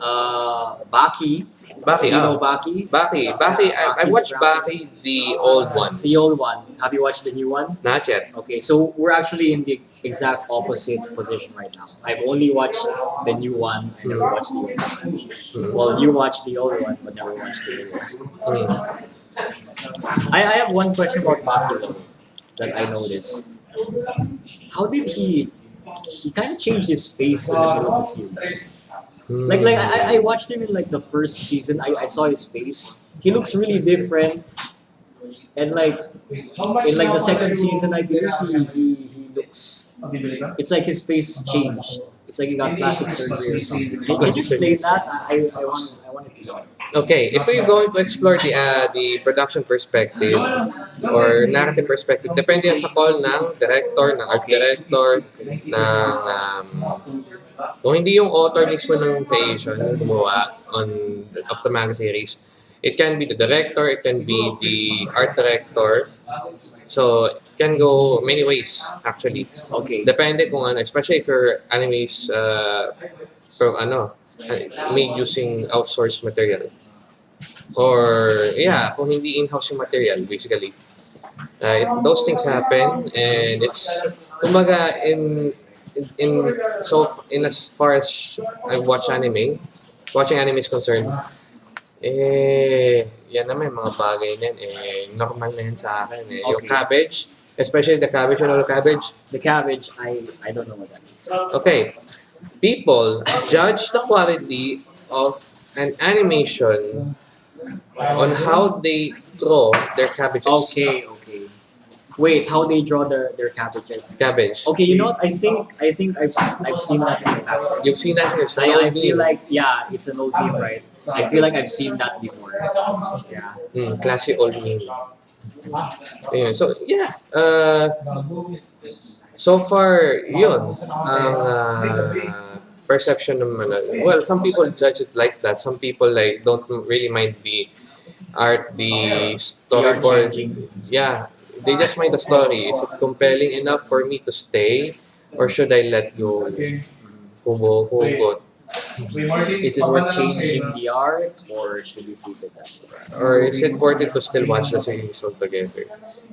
Speaker 2: uh, Baki,
Speaker 1: Baki,
Speaker 2: you know
Speaker 1: ah.
Speaker 2: Baki,
Speaker 1: Baki. Baki, I, I watched Baki, the old one.
Speaker 2: the old one. Have you watched the new one?
Speaker 1: Not yet.
Speaker 2: Okay, so we're actually in the exact opposite position right now. I've only watched the new one. I never watched the old one.
Speaker 1: Mm.
Speaker 2: Well, you watched the old one, but never watched the new one.
Speaker 1: Mm.
Speaker 2: I, I have one question about Baki though, that I noticed. How did he? He kind of changed his face in the middle of the series. Like, like I, I watched him in like the first season. I, I saw his face. He looks really different. and like in like the second season, I believe he he, he looks. It's like his face changed. It's like he got plastic surgery or something. Can, can you explain that? I I, I want I wanted to know.
Speaker 1: Okay, if we're going to explore the uh, the production perspective or narrative perspective, depende yan sa call ng director, ng art director, ng um, kung hindi yung author mismo ng creation gumawa on of the manga series, it can be the director, it can be the art director. So, it can go many ways actually.
Speaker 2: Okay.
Speaker 1: Depende kung ano, especially if your anime is uh, from ano, made using outsourced material. Or, yeah, kung hindi in-house yung material, basically. Uh, it- those things happen and it's, kumbaga, in, in, in, so, in as far as I watch anime, watching anime is concerned, eh, yan naman, mga bagay na yan, eh, normal na yan sa akin. Eh. Yung
Speaker 2: Okay.
Speaker 1: cabbage, especially the cabbage, ano cabbage,
Speaker 2: The cabbage, I I don't know what that is.
Speaker 1: Okay. People judge the quality of an animation on how they draw their cabbages.
Speaker 2: Okay, okay. Wait, how they draw their their cabbages?
Speaker 1: Cabbage.
Speaker 2: Okay, you know what? I think I think I've I've seen that before.
Speaker 1: You've seen that here. It's
Speaker 2: I, I feel like yeah, it's an old meme, right? I feel like I've seen that before. Yeah.
Speaker 1: Mm, classic old meme. Ayun. So, yeah. Uh, so far, yun. Ang uh, perception naman. na- Well, some people judge it like that. Some people like don't really mind the art, the storyboard. yeah, they just mind the story. Is it compelling enough for me to stay, or should I let go? Hubo, hugot.
Speaker 2: Is it worth changing the art or should we keep it that way?
Speaker 1: Or is it worth it to still watch the series altogether?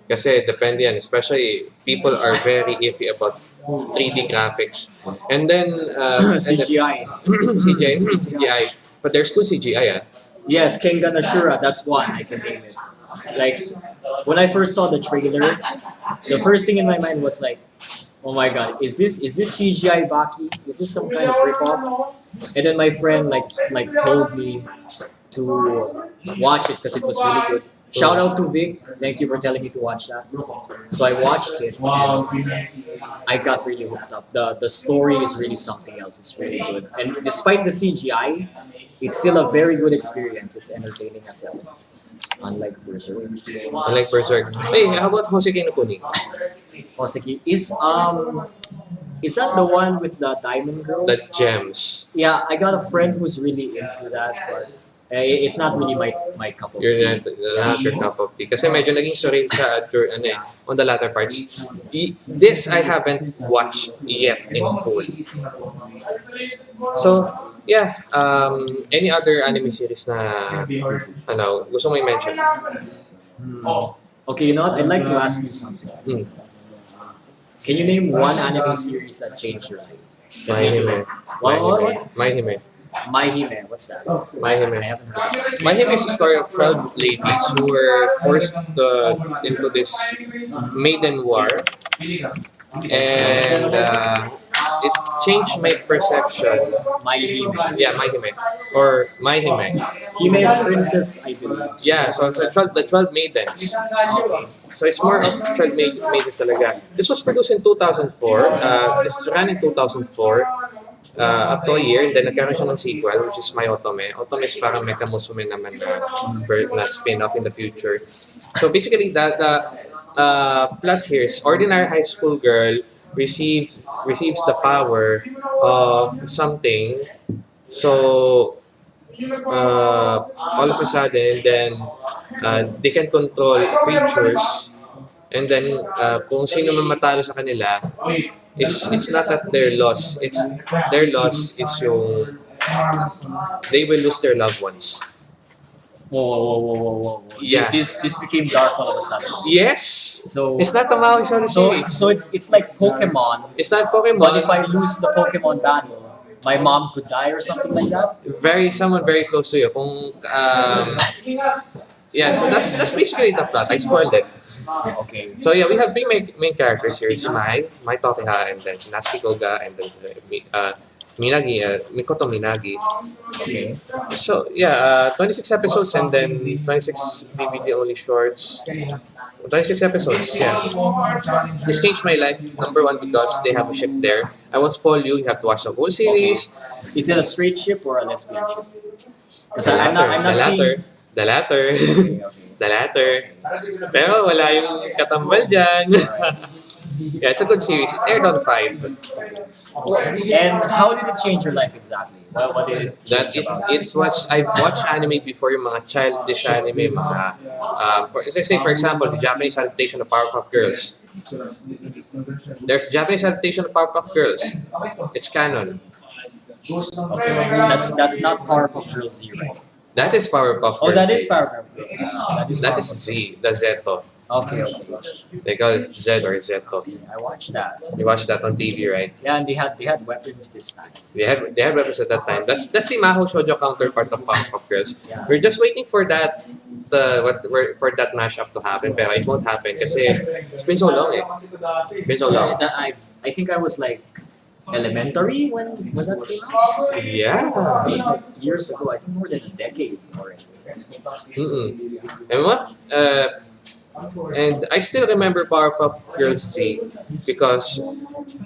Speaker 1: Kasi depende yan. Especially, people are very iffy about 3D graphics. And then, uh, and then
Speaker 2: CGI.
Speaker 1: CGI, CGI. But there's good CGI, ah.
Speaker 2: Yes, Kengan Ashura, that's one I can name it. Like when I first saw the trailer, the first thing in my mind was like, oh my god, is this is this CGI Baki? Is this some kind of ripoff? And then my friend like like told me to watch it because it was really good. Shout out to Vic. Thank you for telling me to watch that. So I watched it. I got really hooked up. The the story is really something else. It's really good. And despite the CGI, it's still a very good experience. It's entertaining as hell. Unlike Berserk.
Speaker 1: I like Berserk. Hey, how about Hoseki no Kuni?
Speaker 2: Hoseki is um is that the one with the diamond girls?
Speaker 1: The gems.
Speaker 2: Yeah, I got a friend who's really into that, but uh, it's not really my my cup of
Speaker 1: You're
Speaker 2: tea.
Speaker 1: not your cup of tea. Kasi medyo naging surreal siya ano eh, on the latter parts. This I haven't watched yet in full. So, yeah. Um, any other anime series na, ano, gusto mo i-mention?
Speaker 2: Hmm. Okay, you know what? I'd like to ask you something.
Speaker 1: Hmm.
Speaker 2: Can you name one anime series that changed your life? What, what? My Hime, what's that?
Speaker 1: Mahime.
Speaker 2: I haven't heard of.
Speaker 1: Mahime is a story of 12 ladies who were forced uh, into this maiden war and uh, it changed my perception.
Speaker 2: My Hime.
Speaker 1: Yeah, Mahime. Or Mahime.
Speaker 2: Hime is princess, I believe.
Speaker 1: Yeah, so the 12, the 12 maidens.
Speaker 2: Okay.
Speaker 1: So it's more of 12 maid, maidens talaga. This was produced in 2004. Uh, this ran in 2004. Uh, up to a year, then nagkaroon siya ng sequel, which is My Otome. Otome is parang Mecha Musume naman na, na spin-off in the future. So basically, the, the uh, plot here is ordinary high school girl receives receives the power of something. So uh, all of a sudden, then uh, they can control creatures. And then, uh, kung sino man matalo sa kanila, it's it's not that their loss. It's their loss is yung they will lose their loved ones.
Speaker 2: Whoa, whoa, whoa, whoa, whoa, whoa.
Speaker 1: Yeah.
Speaker 2: This this became dark all of a sudden.
Speaker 1: Yes,
Speaker 2: So
Speaker 1: it's not a Maui Shonen
Speaker 2: so
Speaker 1: series.
Speaker 2: so it's it's like Pokemon,
Speaker 1: It's not
Speaker 2: but if
Speaker 1: Pokemon.
Speaker 2: I lose the Pokemon battle, my mom could die or something like that.
Speaker 1: Very someone very close to you. Kung um, yeah, so that's that's basically the plot. I spoiled it.
Speaker 2: Okay.
Speaker 1: So yeah, we have three main, main characters here. Si Mai, Mai Tokiha, and then Natsuki Kuga, and then uh, Minagi, uh, Mikoto Minagi.
Speaker 2: Okay.
Speaker 1: So yeah, uh, 26 episodes and then 26 DVD only shorts. 26 episodes, yeah. This changed my life. Number one because they have a ship there. I won't spoil you. You have to watch the whole series.
Speaker 2: Is it a straight ship or a lesbian ship? Because I'm not, I'm not
Speaker 1: the
Speaker 2: seeing.
Speaker 1: The latter, the latter. Pero wala yung katambal dyan. yeah, it's a good series. It aired on 5.
Speaker 2: And how did it change your life exactly? What, what did it
Speaker 1: That it, it was, I've watched anime before, yung mga childish anime, mga, um, for, let's say for example, the Japanese adaptation of Powerpuff Girls. There's Japanese adaptation of Powerpuff Girls. It's canon.
Speaker 2: That's that's not Powerpuff Girls Z, right?
Speaker 1: That is Powerpuff Girls.
Speaker 2: Oh, that is
Speaker 1: Z.
Speaker 2: Powerpuff Girls. That is,
Speaker 1: That is
Speaker 2: Powerpuff
Speaker 1: Z, the Zeto.
Speaker 2: Girls. Okay, okay.
Speaker 1: They call it Z or Zeto.
Speaker 2: I watched that.
Speaker 1: You watched that on TV, right?
Speaker 2: Yeah, and they had they had weapons this time.
Speaker 1: They had they had weapons at that time. That's that's the Maho Shoujo counterpart of Powerpuff Girls.
Speaker 2: Yeah.
Speaker 1: We're just waiting for that the what we're- for that mashup to happen, pero it won't happen kasi it's been so long eh. It's been so long.
Speaker 2: That I I think I was like elementary when when that came out.
Speaker 1: Yeah.
Speaker 2: It was like years ago. I think more than a decade already.
Speaker 1: Mm-mm. And what? Uh, and I still remember Powerpuff Girls Z because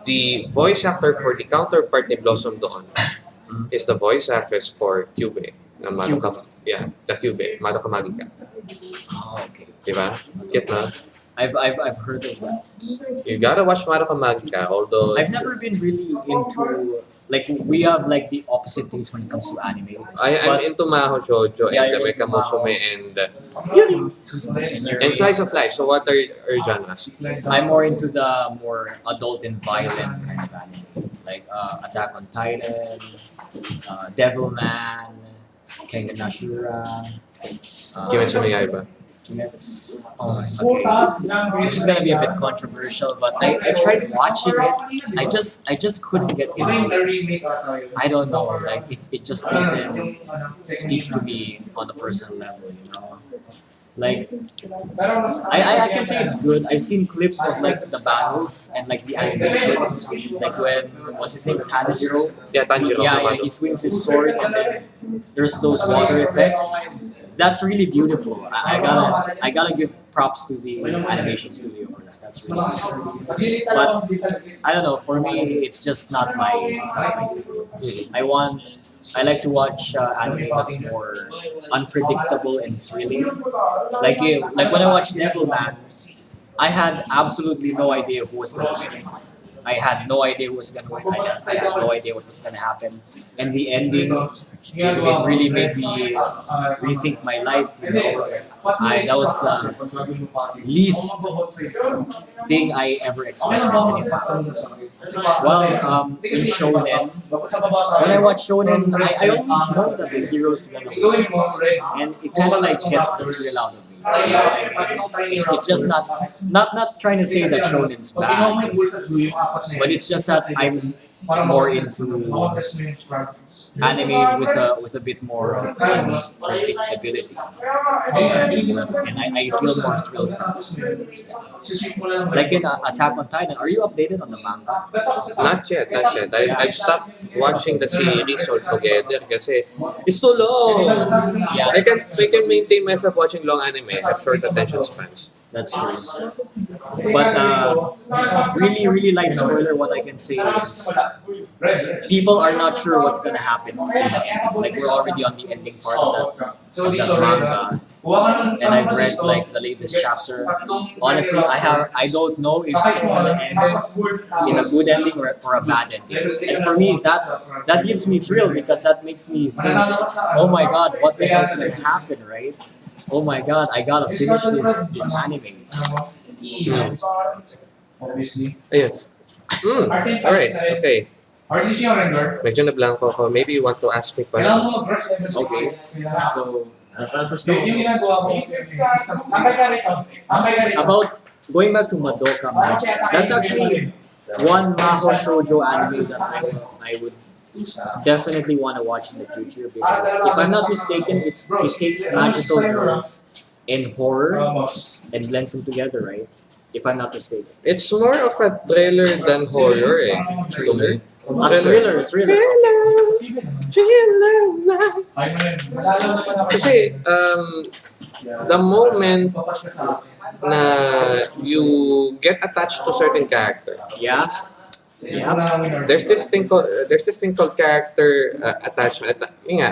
Speaker 1: the voice actor for the counterpart ni Blossom doon is the voice actress for Cube. Na Madoka, yeah, the Cube, Madoka Magica.
Speaker 2: Oh, okay.
Speaker 1: Diba? Get na?
Speaker 2: I've, I've, I've heard of that.
Speaker 1: You gotta watch Madoka Magica, although
Speaker 2: I've never been really into like we have like the opposite things when it comes to anime.
Speaker 1: I, I'm into Maho Shoujo
Speaker 2: Yeah,
Speaker 1: and the
Speaker 2: you're
Speaker 1: Mecha
Speaker 2: into Maho.
Speaker 1: Musume and, uh,
Speaker 2: And,
Speaker 1: and Slice of Life. So what are your genres?
Speaker 2: I'm more into the more adult and violent kind of anime, like uh, Attack on Titan, uh, Devilman, Kengan Ashura. Uh,
Speaker 1: Kimetsu no Yaiba.
Speaker 2: Oh, okay. This is gonna be a bit controversial, but I, I tried watching it. I just I just couldn't get into it. I don't know, like it, it just doesn't speak to me on a personal level, you know. Like I, I, I can say it's good. I've seen clips of like the battles and like the animation, like when what's his name Tanjiro.
Speaker 1: Yeah, Tanjiro.
Speaker 2: Yeah, yeah, he swings his sword and then there's those water effects. That's really beautiful. I, I gotta I gotta give props to the animation studio for that. That's really good. But I don't know. For me, it's just not my. It's not my thing. I want. I like to watch uh, anime that's more unpredictable and thrilling. Like if, like when I watched Devilman, I had absolutely no idea who was going to win. I had no idea who was going to win. I had, no idea what was going to happen. And the ending, it, it really made me rethink my life. You know, I, that was the least thing I ever expected. Well, um, in Shonen, when I watch Shonen, I, I always know that the hero's gonna win, and it kind of like gets the thrill out of me. It's, it's just not not not trying to say that Shonen's bad, but it's just that I'm more into anime with a with a bit more predictability. unpredictability, and I, I feel more thrilled. Like in uh, Attack on Titan, are you updated on the manga?
Speaker 1: Not yet, not yet. I, I've stopped watching the series altogether kasi it's too long.
Speaker 2: Yeah.
Speaker 1: I can I can maintain myself watching long anime. I have short attention spans.
Speaker 2: That's true. But uh, really, really light spoiler. What I can say is people are not sure what's happen. in the end. Like we're already on the ending part of that, of that manga, and I've read like the latest chapter. Honestly, I have I don't know if it's gonna end in a good ending or, or a bad ending. And for me, that that gives me thrill because that makes me think, oh my god, what the hell is gonna happen, right? Oh my god, I gotta finish this this anime.
Speaker 1: Hmm.
Speaker 4: Obviously.
Speaker 1: Ayun. Mm. Alright, okay.
Speaker 4: RTC yung render.
Speaker 1: Medyo na blanco ako. Maybe you want to ask me
Speaker 4: Kailangan
Speaker 1: questions.
Speaker 4: mag-brush level 6.
Speaker 2: Okay. So
Speaker 4: Yung yung ginagawa mo kasi Ambay ka rito. Ambay ka rito.
Speaker 2: about going back to Madoka that's actually one Maho Shoujo anime that I, I would definitely want to watch in the future because if I'm not mistaken, it's it takes magical girls and horror and blends them together, right? if I'm not mistaken.
Speaker 1: It's more of a thriller than horror eh. To me.
Speaker 2: A thriller, thriller.
Speaker 4: Ay, mo yun. Masalo.
Speaker 1: Kasi um, the moment na you get attached to certain character,
Speaker 2: Yeah. Yeah.
Speaker 1: there's this thing called there's this thing called character uh, attachment. Atta- yun nga.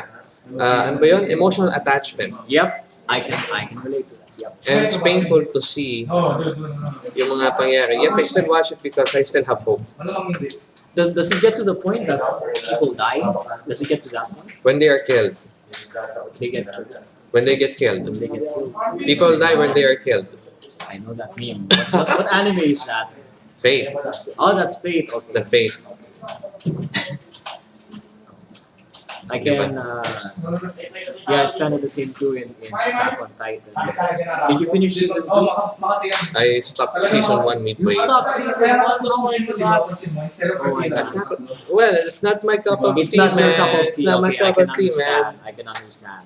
Speaker 1: Uh, ano ba yun? Emotional attachment.
Speaker 2: Yep. I can I can relate to that. Yep.
Speaker 1: And it's painful to see
Speaker 4: Oh,
Speaker 1: yung mga. Yet I still watch it because I still have hope.
Speaker 4: Ano kang hindi?
Speaker 2: Does, does it get to the point that people die? Does it get to that point?
Speaker 1: When they are killed.
Speaker 2: They get killed.
Speaker 1: When they get killed.
Speaker 2: When they get killed.
Speaker 1: People die when they are killed.
Speaker 2: I know that meme. What, what, what anime is that?
Speaker 1: Fate.
Speaker 2: Oh, that's faith. Okay.
Speaker 1: The faith.
Speaker 2: I can. Uh, yeah, it's kind of the same too in, in Attack on Titan. Did you finish season two?
Speaker 4: Oh.
Speaker 1: I stopped season 1
Speaker 2: You
Speaker 1: midway.
Speaker 2: stopped season one. Oh.
Speaker 4: Oh
Speaker 2: my God.
Speaker 1: Well, it's not my cup of
Speaker 2: It's
Speaker 1: tea,
Speaker 2: not
Speaker 1: man.
Speaker 2: cup of
Speaker 1: It's not my
Speaker 2: Okay, I
Speaker 1: cup
Speaker 2: can
Speaker 1: of tea, man.
Speaker 2: understand. I can understand.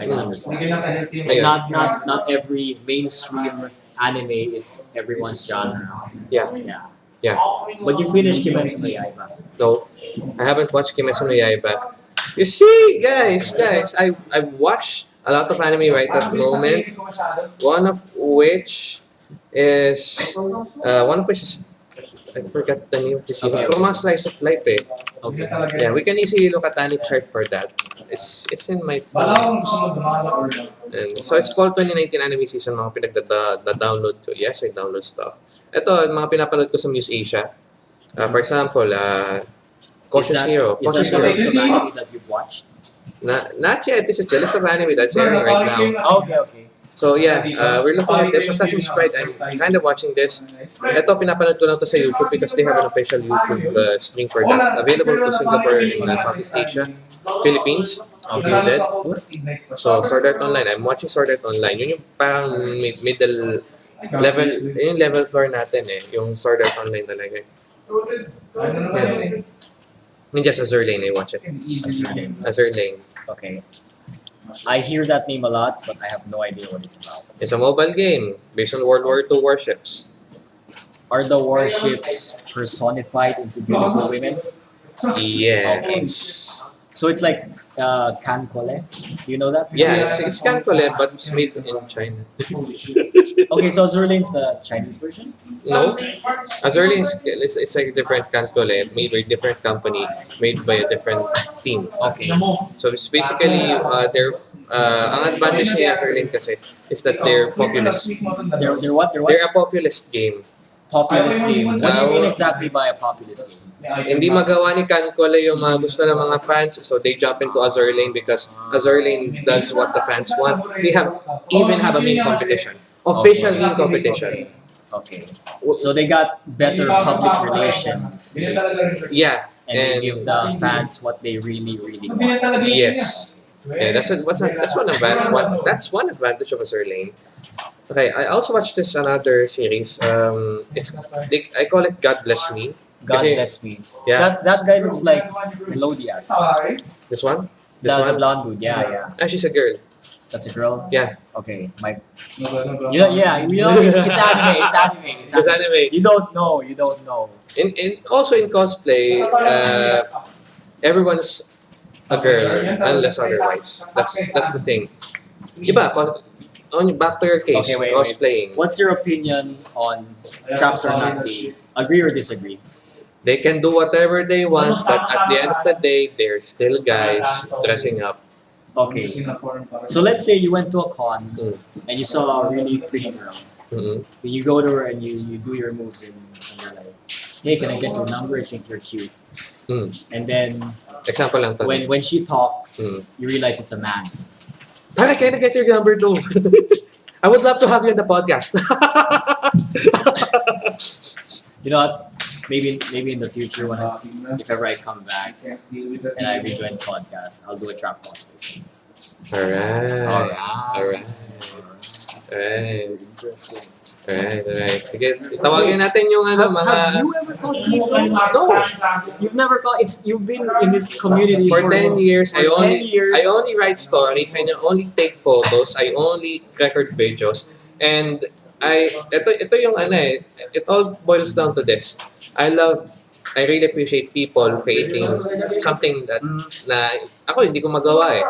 Speaker 2: I can understand. Not not not every mainstream anime is everyone's genre.
Speaker 1: Yeah.
Speaker 2: Yeah.
Speaker 1: Yeah.
Speaker 2: But you finished Kimetsu no Yaiba.
Speaker 1: No, I haven't watched Kimetsu no Yaiba. You see, guys, guys, I I watch a lot of anime right at the moment. One of which is uh, one of which is I forgot the name of the series. Pero mga slice of life eh.
Speaker 2: Okay.
Speaker 1: Yeah, we can easily look at Anime chart for that. It's it's in my
Speaker 4: Bala kung gusto mo or not.
Speaker 1: And so it's called 2019 anime season, mga pinagda-download ko. Yes, I download stuff. Ito, mga pinapanood ko sa Muse Asia. Uh, for example, uh, Cautious
Speaker 2: is that,
Speaker 1: Hero.
Speaker 2: Is
Speaker 1: Cautious
Speaker 2: that the
Speaker 1: Hero.
Speaker 2: list of anime that you've watched?
Speaker 1: Na, not yet. This is the list of anime that's airing right now.
Speaker 2: Okay, okay.
Speaker 1: So yeah, uh, we're looking at this. Assassin's Creed, I'm kind of watching this. Ito, pinapanood ko lang to sa YouTube because they have an official YouTube uh, stream for that. Available to Singapore and uh, Southeast Asia. Philippines, included. So, Sword Art Online. I'm watching Sword Art Online. Yun yung parang mid- middle level, yun yung level floor natin eh. Yung Sword Art Online talaga. Ninja Azur Lane, I watch it. Azur Lane.
Speaker 2: Okay. I hear that name a lot, but I have no idea what it's about.
Speaker 1: It's a mobile game based on World War II warships.
Speaker 2: Are the warships personified into beautiful women?
Speaker 1: Yes.
Speaker 2: So it's like uh, KanColle. You know that?
Speaker 1: Yeah, it's, it's KanColle, but it's made in China.
Speaker 2: Okay, so Azur Lane's the Chinese version?
Speaker 1: No, Azur is it's, it's like a different KanColle, made by a different company, made by a different team.
Speaker 2: Okay.
Speaker 1: So it's basically, uh, they're, uh, ang advantage ni Azur Lane kasi is that they're populist.
Speaker 2: They're, they're what? They're what?
Speaker 1: They're a populist game.
Speaker 2: Populist game. What do you mean exactly by a populist game?
Speaker 1: Hindi magawa ni KanColle yung mga gusto ng mga fans, so they jump into Azur Lane because Azur Lane does what the fans want. They have even have a main competition, official main competition.
Speaker 2: Okay. So they got better public relations. basically.
Speaker 1: Yeah,
Speaker 2: And they give the fans what they really, really want.
Speaker 1: yes, yeah, that's a, what's a, that's one advantage. One, that's one advantage of Azur Lane. Okay, I also watched this another series. Um, it's they, I call it God Bless Me.
Speaker 2: God
Speaker 1: Kasi-
Speaker 2: bless me.
Speaker 1: Yeah,
Speaker 2: That that guy looks like Meliodas.
Speaker 1: this one, this
Speaker 2: the
Speaker 1: one.
Speaker 2: blonde dude. Yeah, yeah.
Speaker 1: Ah, she's a girl.
Speaker 2: That's a girl.
Speaker 1: Yeah,
Speaker 2: Okay. My. You know, yeah. You know, it's, it's anime. It's anime. It's
Speaker 1: it's
Speaker 2: anime.
Speaker 1: anime.
Speaker 2: You don't know. You don't know.
Speaker 1: In, in also in cosplay, uh, everyone's a girl unless otherwise. That's that's the thing. Iba, cos- on back to your case,
Speaker 2: Okay, wait, wait. What's your opinion on traps or not? Agree or disagree?
Speaker 1: They can do whatever they want, but at the end of the day, they're still guys dressing up.
Speaker 2: Okay. So let's say you went to a con
Speaker 1: Mm.
Speaker 2: and you saw a really pretty girl.
Speaker 1: Mm-mm.
Speaker 2: You go to her and you, you do your moves and, and you're like, hey, can I get your number? I think you're cute.
Speaker 1: Mm.
Speaker 2: And then
Speaker 1: Example lang
Speaker 2: when when she talks,
Speaker 1: Mm.
Speaker 2: you realize it's a man.
Speaker 1: Pare, can I get your number too? I would love to have you on the podcast.
Speaker 2: You know what? Maybe maybe in the future when I, if ever I come back and I rejoin podcast, I'll do a trap cosplay.
Speaker 1: Alright.
Speaker 2: Alright.
Speaker 1: Alright. Alright.
Speaker 2: interesting.
Speaker 1: Alright, alright. Sige, tawagin natin yung ano,
Speaker 2: Have,
Speaker 1: mga...
Speaker 2: have you ever cosplayed?
Speaker 1: No.
Speaker 2: You've never co- it's you've been in this community
Speaker 1: For 10 years, I
Speaker 2: for 10
Speaker 1: only
Speaker 2: years.
Speaker 1: I only write stories, I only take photos, I only record videos, and I ito ito yung ano eh, it all boils down to this. I love I really appreciate people creating something that na ako hindi ko magawa eh.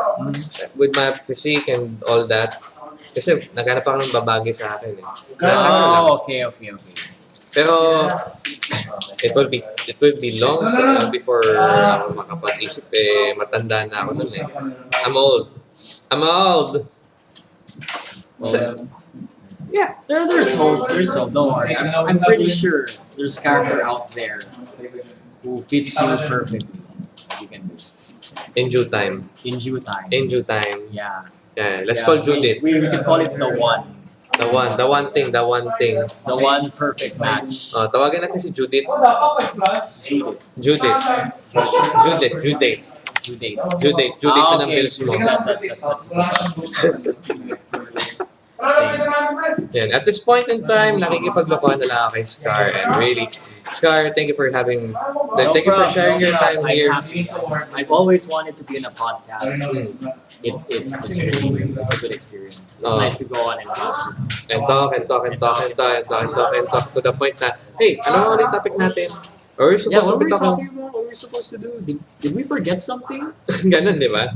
Speaker 1: With my physique and all that. Kasi naghanap ako ng babagay sa akin eh. Na- kaso lang.
Speaker 2: Oh, okay, okay, okay.
Speaker 1: Pero it will be it will be long so, uh, before ako makapag-isip eh matanda na ako nun eh. I'm old. I'm old. So,
Speaker 2: Yeah, there, there's hope. There's hope. Don't worry. I'm, I'm pretty sure there's a character out there who fits you perfectly. that You can do
Speaker 1: in due time.
Speaker 2: in due time.
Speaker 1: In due time.
Speaker 2: Yeah.
Speaker 1: Yeah, let's
Speaker 2: Yeah,
Speaker 1: call Judith.
Speaker 2: We, we can call it the one.
Speaker 1: The one, the one thing, the one thing.
Speaker 2: The one perfect match.
Speaker 1: Oh, tawagin natin si Judith.
Speaker 2: Judith.
Speaker 1: Judith. Judith, Judith.
Speaker 2: Judith.
Speaker 1: Judith, Judith
Speaker 2: Ah,
Speaker 1: na ng
Speaker 2: okay.
Speaker 1: bills mo. Yan. At this point in time, nakikipaglokohan na lang ako kay Scar. And really, Scar, thank you for having, thank you for
Speaker 2: problem,
Speaker 1: sharing
Speaker 2: no
Speaker 1: your time
Speaker 2: problem.
Speaker 1: here.
Speaker 2: I'm happy. I've always wanted to be in a podcast. It's it's it's really it's a good experience. It's
Speaker 1: Oh.
Speaker 2: nice to go on and talk.
Speaker 1: And talk, and talk, and talk, and talk, and talk, and talk, and talk to the point na, hey, ano ulit topic natin? Or we're
Speaker 2: Yeah,
Speaker 1: supposed to
Speaker 2: what were we
Speaker 1: talking,
Speaker 2: about? What were we supposed to do? Did, did we forget something?
Speaker 1: ganun, di ba?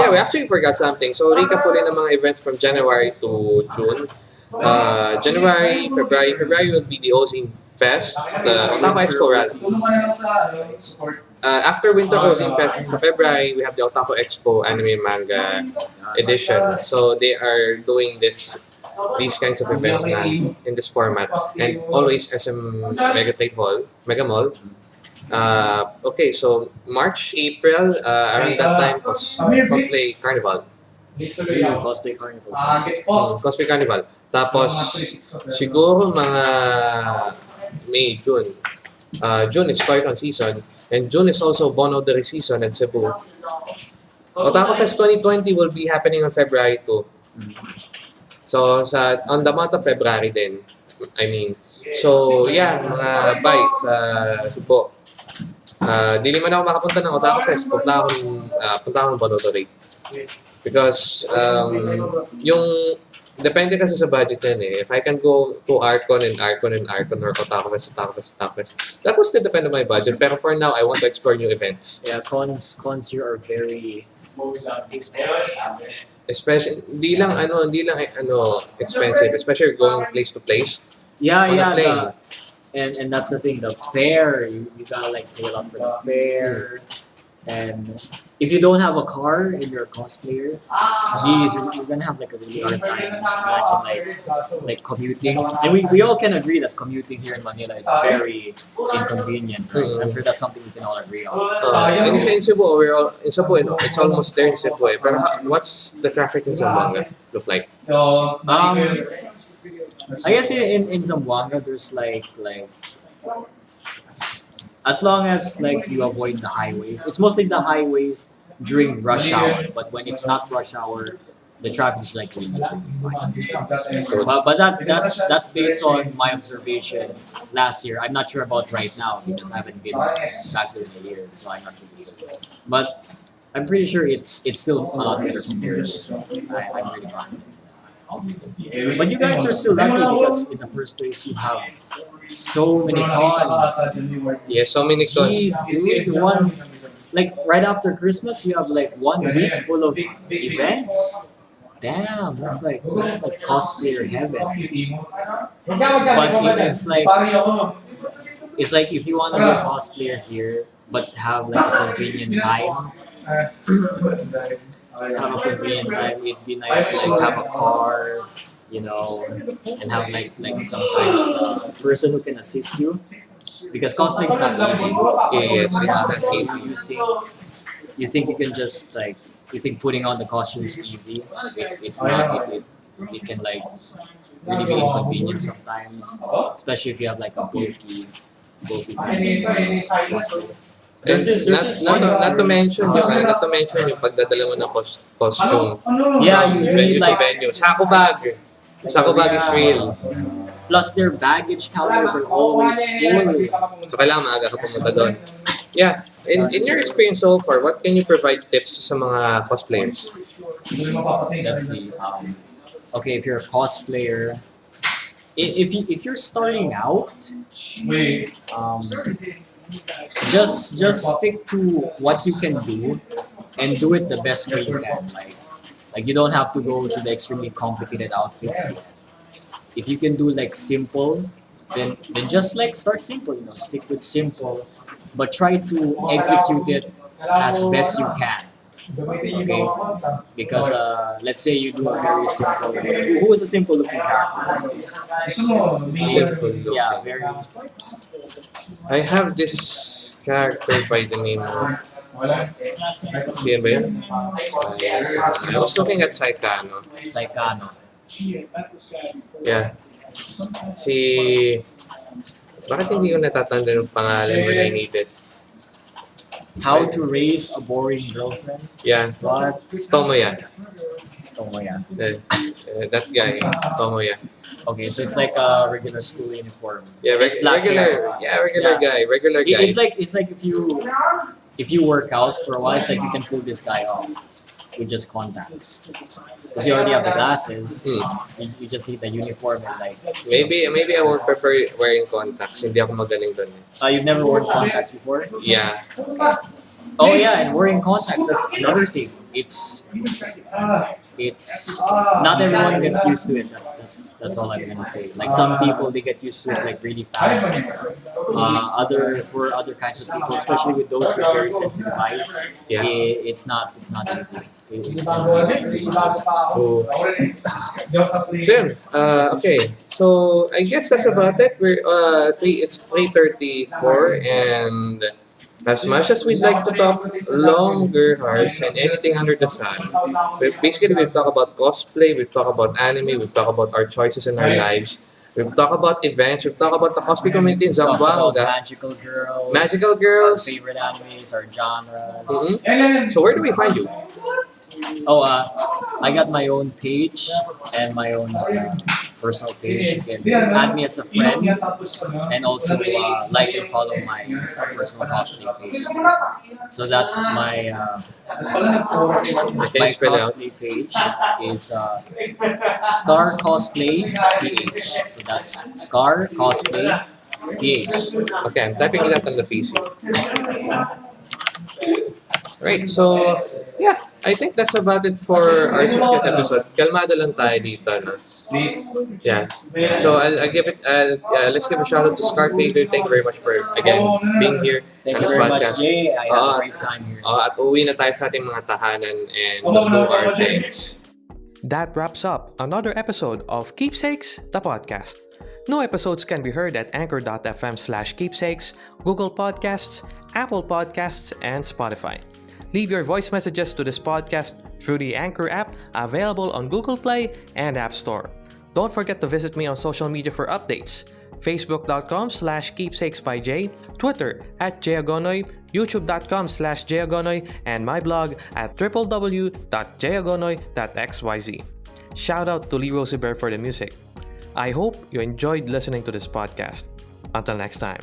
Speaker 1: Yeah, we actually forgot something. So, recap ulit ng mga events from January to June. Uh, January, February. February will be the Ozine Fest, the Otaku Expo rather. Uh, after Winter Ozine Fest sa February, we have the Otaku Expo Anime Manga Edition. So, they are doing this these kinds of events na in this format. And always SM Mega Trade Hall, Mega Mall. Uh, okay, so March, April, uh, around that time, cos cosplay carnival.
Speaker 2: Cosplay Carnival.
Speaker 1: Mm, cosplay carnival. Tapos, siguro mga May, June. Uh, June is Toy-Con season. And June is also Bonodary season at Cebu. Otaku Fest 2020 will be happening on February 2. So, sa on the month of February din. I mean, so yeah, mga bye sa Cebu. Uh, di naman ako makapunta ng Otaku Fest. Punta ako ng, uh, punta ako ng Bonodary. Because, um, yung Depende kasi sa budget yan eh. If I can go to Arcon and Arcon and Arcon or Otaku Fest, Otaku Fest, Otaku Fest, that will still depend on my budget. Pero for now, I want to explore new events.
Speaker 2: Yeah, cons cons here are very expensive.
Speaker 1: Especially, hindi lang ano, hindi lang eh, ano, expensive. Especially going place to place.
Speaker 2: Yeah,
Speaker 1: On a
Speaker 2: yeah.
Speaker 1: plane.
Speaker 2: The, and and that's the thing. The fare you, you gotta like pay a lot for the fare. And if you don't have a car and you're a cosplayer, geez, you're, you're gonna have like a really hard time. Imagine like like commuting. And we, we all can agree that commuting here in Manila is very inconvenient. Right? I'm sure that's something we can all agree on.
Speaker 1: Uh, in, in Cebu, we're all, in Cebu, you know, it's almost there in Cebu eh. Pero ha- what's the traffic in Zamboanga look like?
Speaker 2: Um, I guess in, in Zamboanga there's like like as long as like you avoid the highways. It's mostly the highways during rush hour, but when it's not rush hour, the traffic is like really. But, but that that's that's based on my observation last year. I'm not sure about right now because I haven't been back there in a year, so I'm not really sure. But I'm pretty sure it's it's still a lot better compared. I, I'm really. But you guys are still lucky because in the first place you have so many cons.
Speaker 1: Yeah, so many cons.
Speaker 2: Jeez, dude, one like right after Christmas you have like one week full of events. Damn, that's like that's like cosplayer heaven. But it's like it's like if you want to be a cosplayer here but have like a convenient time, have a convenient time, it'd be nice to like have a car, you know, and have like like some kind of uh, person who can assist you. Because cosplaying is not easy.
Speaker 1: Yes, it's not easy.
Speaker 2: You think you think you can just like you think putting on the costume is easy. It's it's not. It, it, it can like really be inconvenient sometimes, especially if you have like a bulky bulky kind of costume.
Speaker 1: And
Speaker 2: There's this- there's
Speaker 1: not,
Speaker 2: this
Speaker 1: not, not to mention yung ano, not to mention yung pagdadala mo ng cos- costume
Speaker 2: Yeah, you
Speaker 1: venue
Speaker 2: need
Speaker 1: to
Speaker 2: like
Speaker 1: venue. Sako bag. Sako bag is real.
Speaker 2: plus their baggage counters are always full.
Speaker 1: So kailangan maaga ka pumunta doon. Yeah. In, in your experience so far, what can you provide tips sa mga cosplayers?
Speaker 2: Let's see. Um, okay, if you're a cosplayer, if you if you're starting out,
Speaker 4: Wait.
Speaker 2: um, just just stick to what you can do and do it the best way you can. Like like you don't have to go to the extremely complicated outfits. If you can do like simple, then then just like start simple. You know, stick with simple, but try to execute it as best you can. Okay. Because uh, let's say you do a very simple. Who is a simple looking character?
Speaker 1: Simple.
Speaker 2: Yeah, very.
Speaker 1: I have this character by the name of. Sino ba yun? I was looking at Saikano.
Speaker 2: Saikano.
Speaker 1: Yeah. Si... Bakit hindi ko natatanda ng pangalan when I need it?
Speaker 2: How to raise a boring girlfriend.
Speaker 1: Yeah.
Speaker 2: But
Speaker 1: Tomoya.
Speaker 2: oh my god.
Speaker 1: Uh, uh, that guy. Tomoya.
Speaker 2: Okay, so it's like a regular school uniform.
Speaker 1: Yeah, reg- regular.
Speaker 2: hair.
Speaker 1: Yeah, regular
Speaker 2: Yeah.
Speaker 1: guy. Regular guy.
Speaker 2: It's like it's like if you if you work out for a while, it's like you can pull this guy off with just contacts. Because you already have the glasses,
Speaker 1: Hmm.
Speaker 2: you, you just need the uniform and like.
Speaker 1: Maybe maybe I would prefer wearing contacts. Hindi ako magaling doon. eh.
Speaker 2: Uh, you've never worn contacts before?
Speaker 1: Yeah.
Speaker 2: Oh yeah, and wearing contacts that's another thing. It's it's not everyone gets used to it. That's that's that's all I'm gonna say. Like some people they get used to it like really fast. Uh, other for other kinds of people, especially with those with very sensitive eyes,
Speaker 1: Yeah.
Speaker 2: i- it's not it's not easy. It-
Speaker 4: Hindi
Speaker 2: it-
Speaker 4: bago, hindi bago pa ako.
Speaker 1: So,
Speaker 4: Joke
Speaker 1: so. Uh, okay. So I guess that's about it. We're uh three. It's three thirty four, and as much as we'd like to talk longer hours and anything under the sun, we basically we talk about cosplay, we talk about anime, we talk about our choices in our lives. We talk about events. We talk about the cosplay community in
Speaker 2: about
Speaker 1: Zamboanga.
Speaker 2: magical girls.
Speaker 1: Magical
Speaker 2: Our
Speaker 1: girls.
Speaker 2: favorite animes, our genres.
Speaker 1: Mhm. So where do we find you?
Speaker 2: Oh, uh, I got my own page and my own uh, personal page. You can add me as a friend and also uh, like and follow my personal cosplay page. So that my uh, my
Speaker 1: you spell it out?
Speaker 2: cosplay page is uh, Scar Cosplay PH. So that's Scar Cosplay PH.
Speaker 1: Okay, I'm typing it out on the PC. Right, so yeah, I think that's about it for our 60th episode. Kalmado lang tayo dito, no?
Speaker 4: Please.
Speaker 1: Yeah. So I'll, I'll give it, uh, uh, let's give a shout out to Scar Fader. Thank you very much for, again, being here
Speaker 2: Thank
Speaker 1: on
Speaker 2: you
Speaker 1: this
Speaker 2: very much,
Speaker 1: podcast.
Speaker 2: Jay. I had
Speaker 1: Ah.
Speaker 2: a great time here.
Speaker 1: Uh, at uwi na tayo sa ating mga tahanan and we'll do our things.
Speaker 3: That wraps up another episode of Keepsakes, the podcast. New episodes can be heard at anchor.fm slash keepsakes, Google Podcasts, Apple Podcasts, and Spotify. Leave your voice messages to this podcast through the Anchor app available on Google Play and App Store. Don't forget to visit me on social media for updates. Facebook.com slash keepsakes by Jay, Twitter at Jayagonoy, YouTube.com slash Jayagonoy, and my blog at www.jayagonoy.xyz. Shout out to Lee Rosevere for the music. I hope you enjoyed listening to this podcast. Until next time.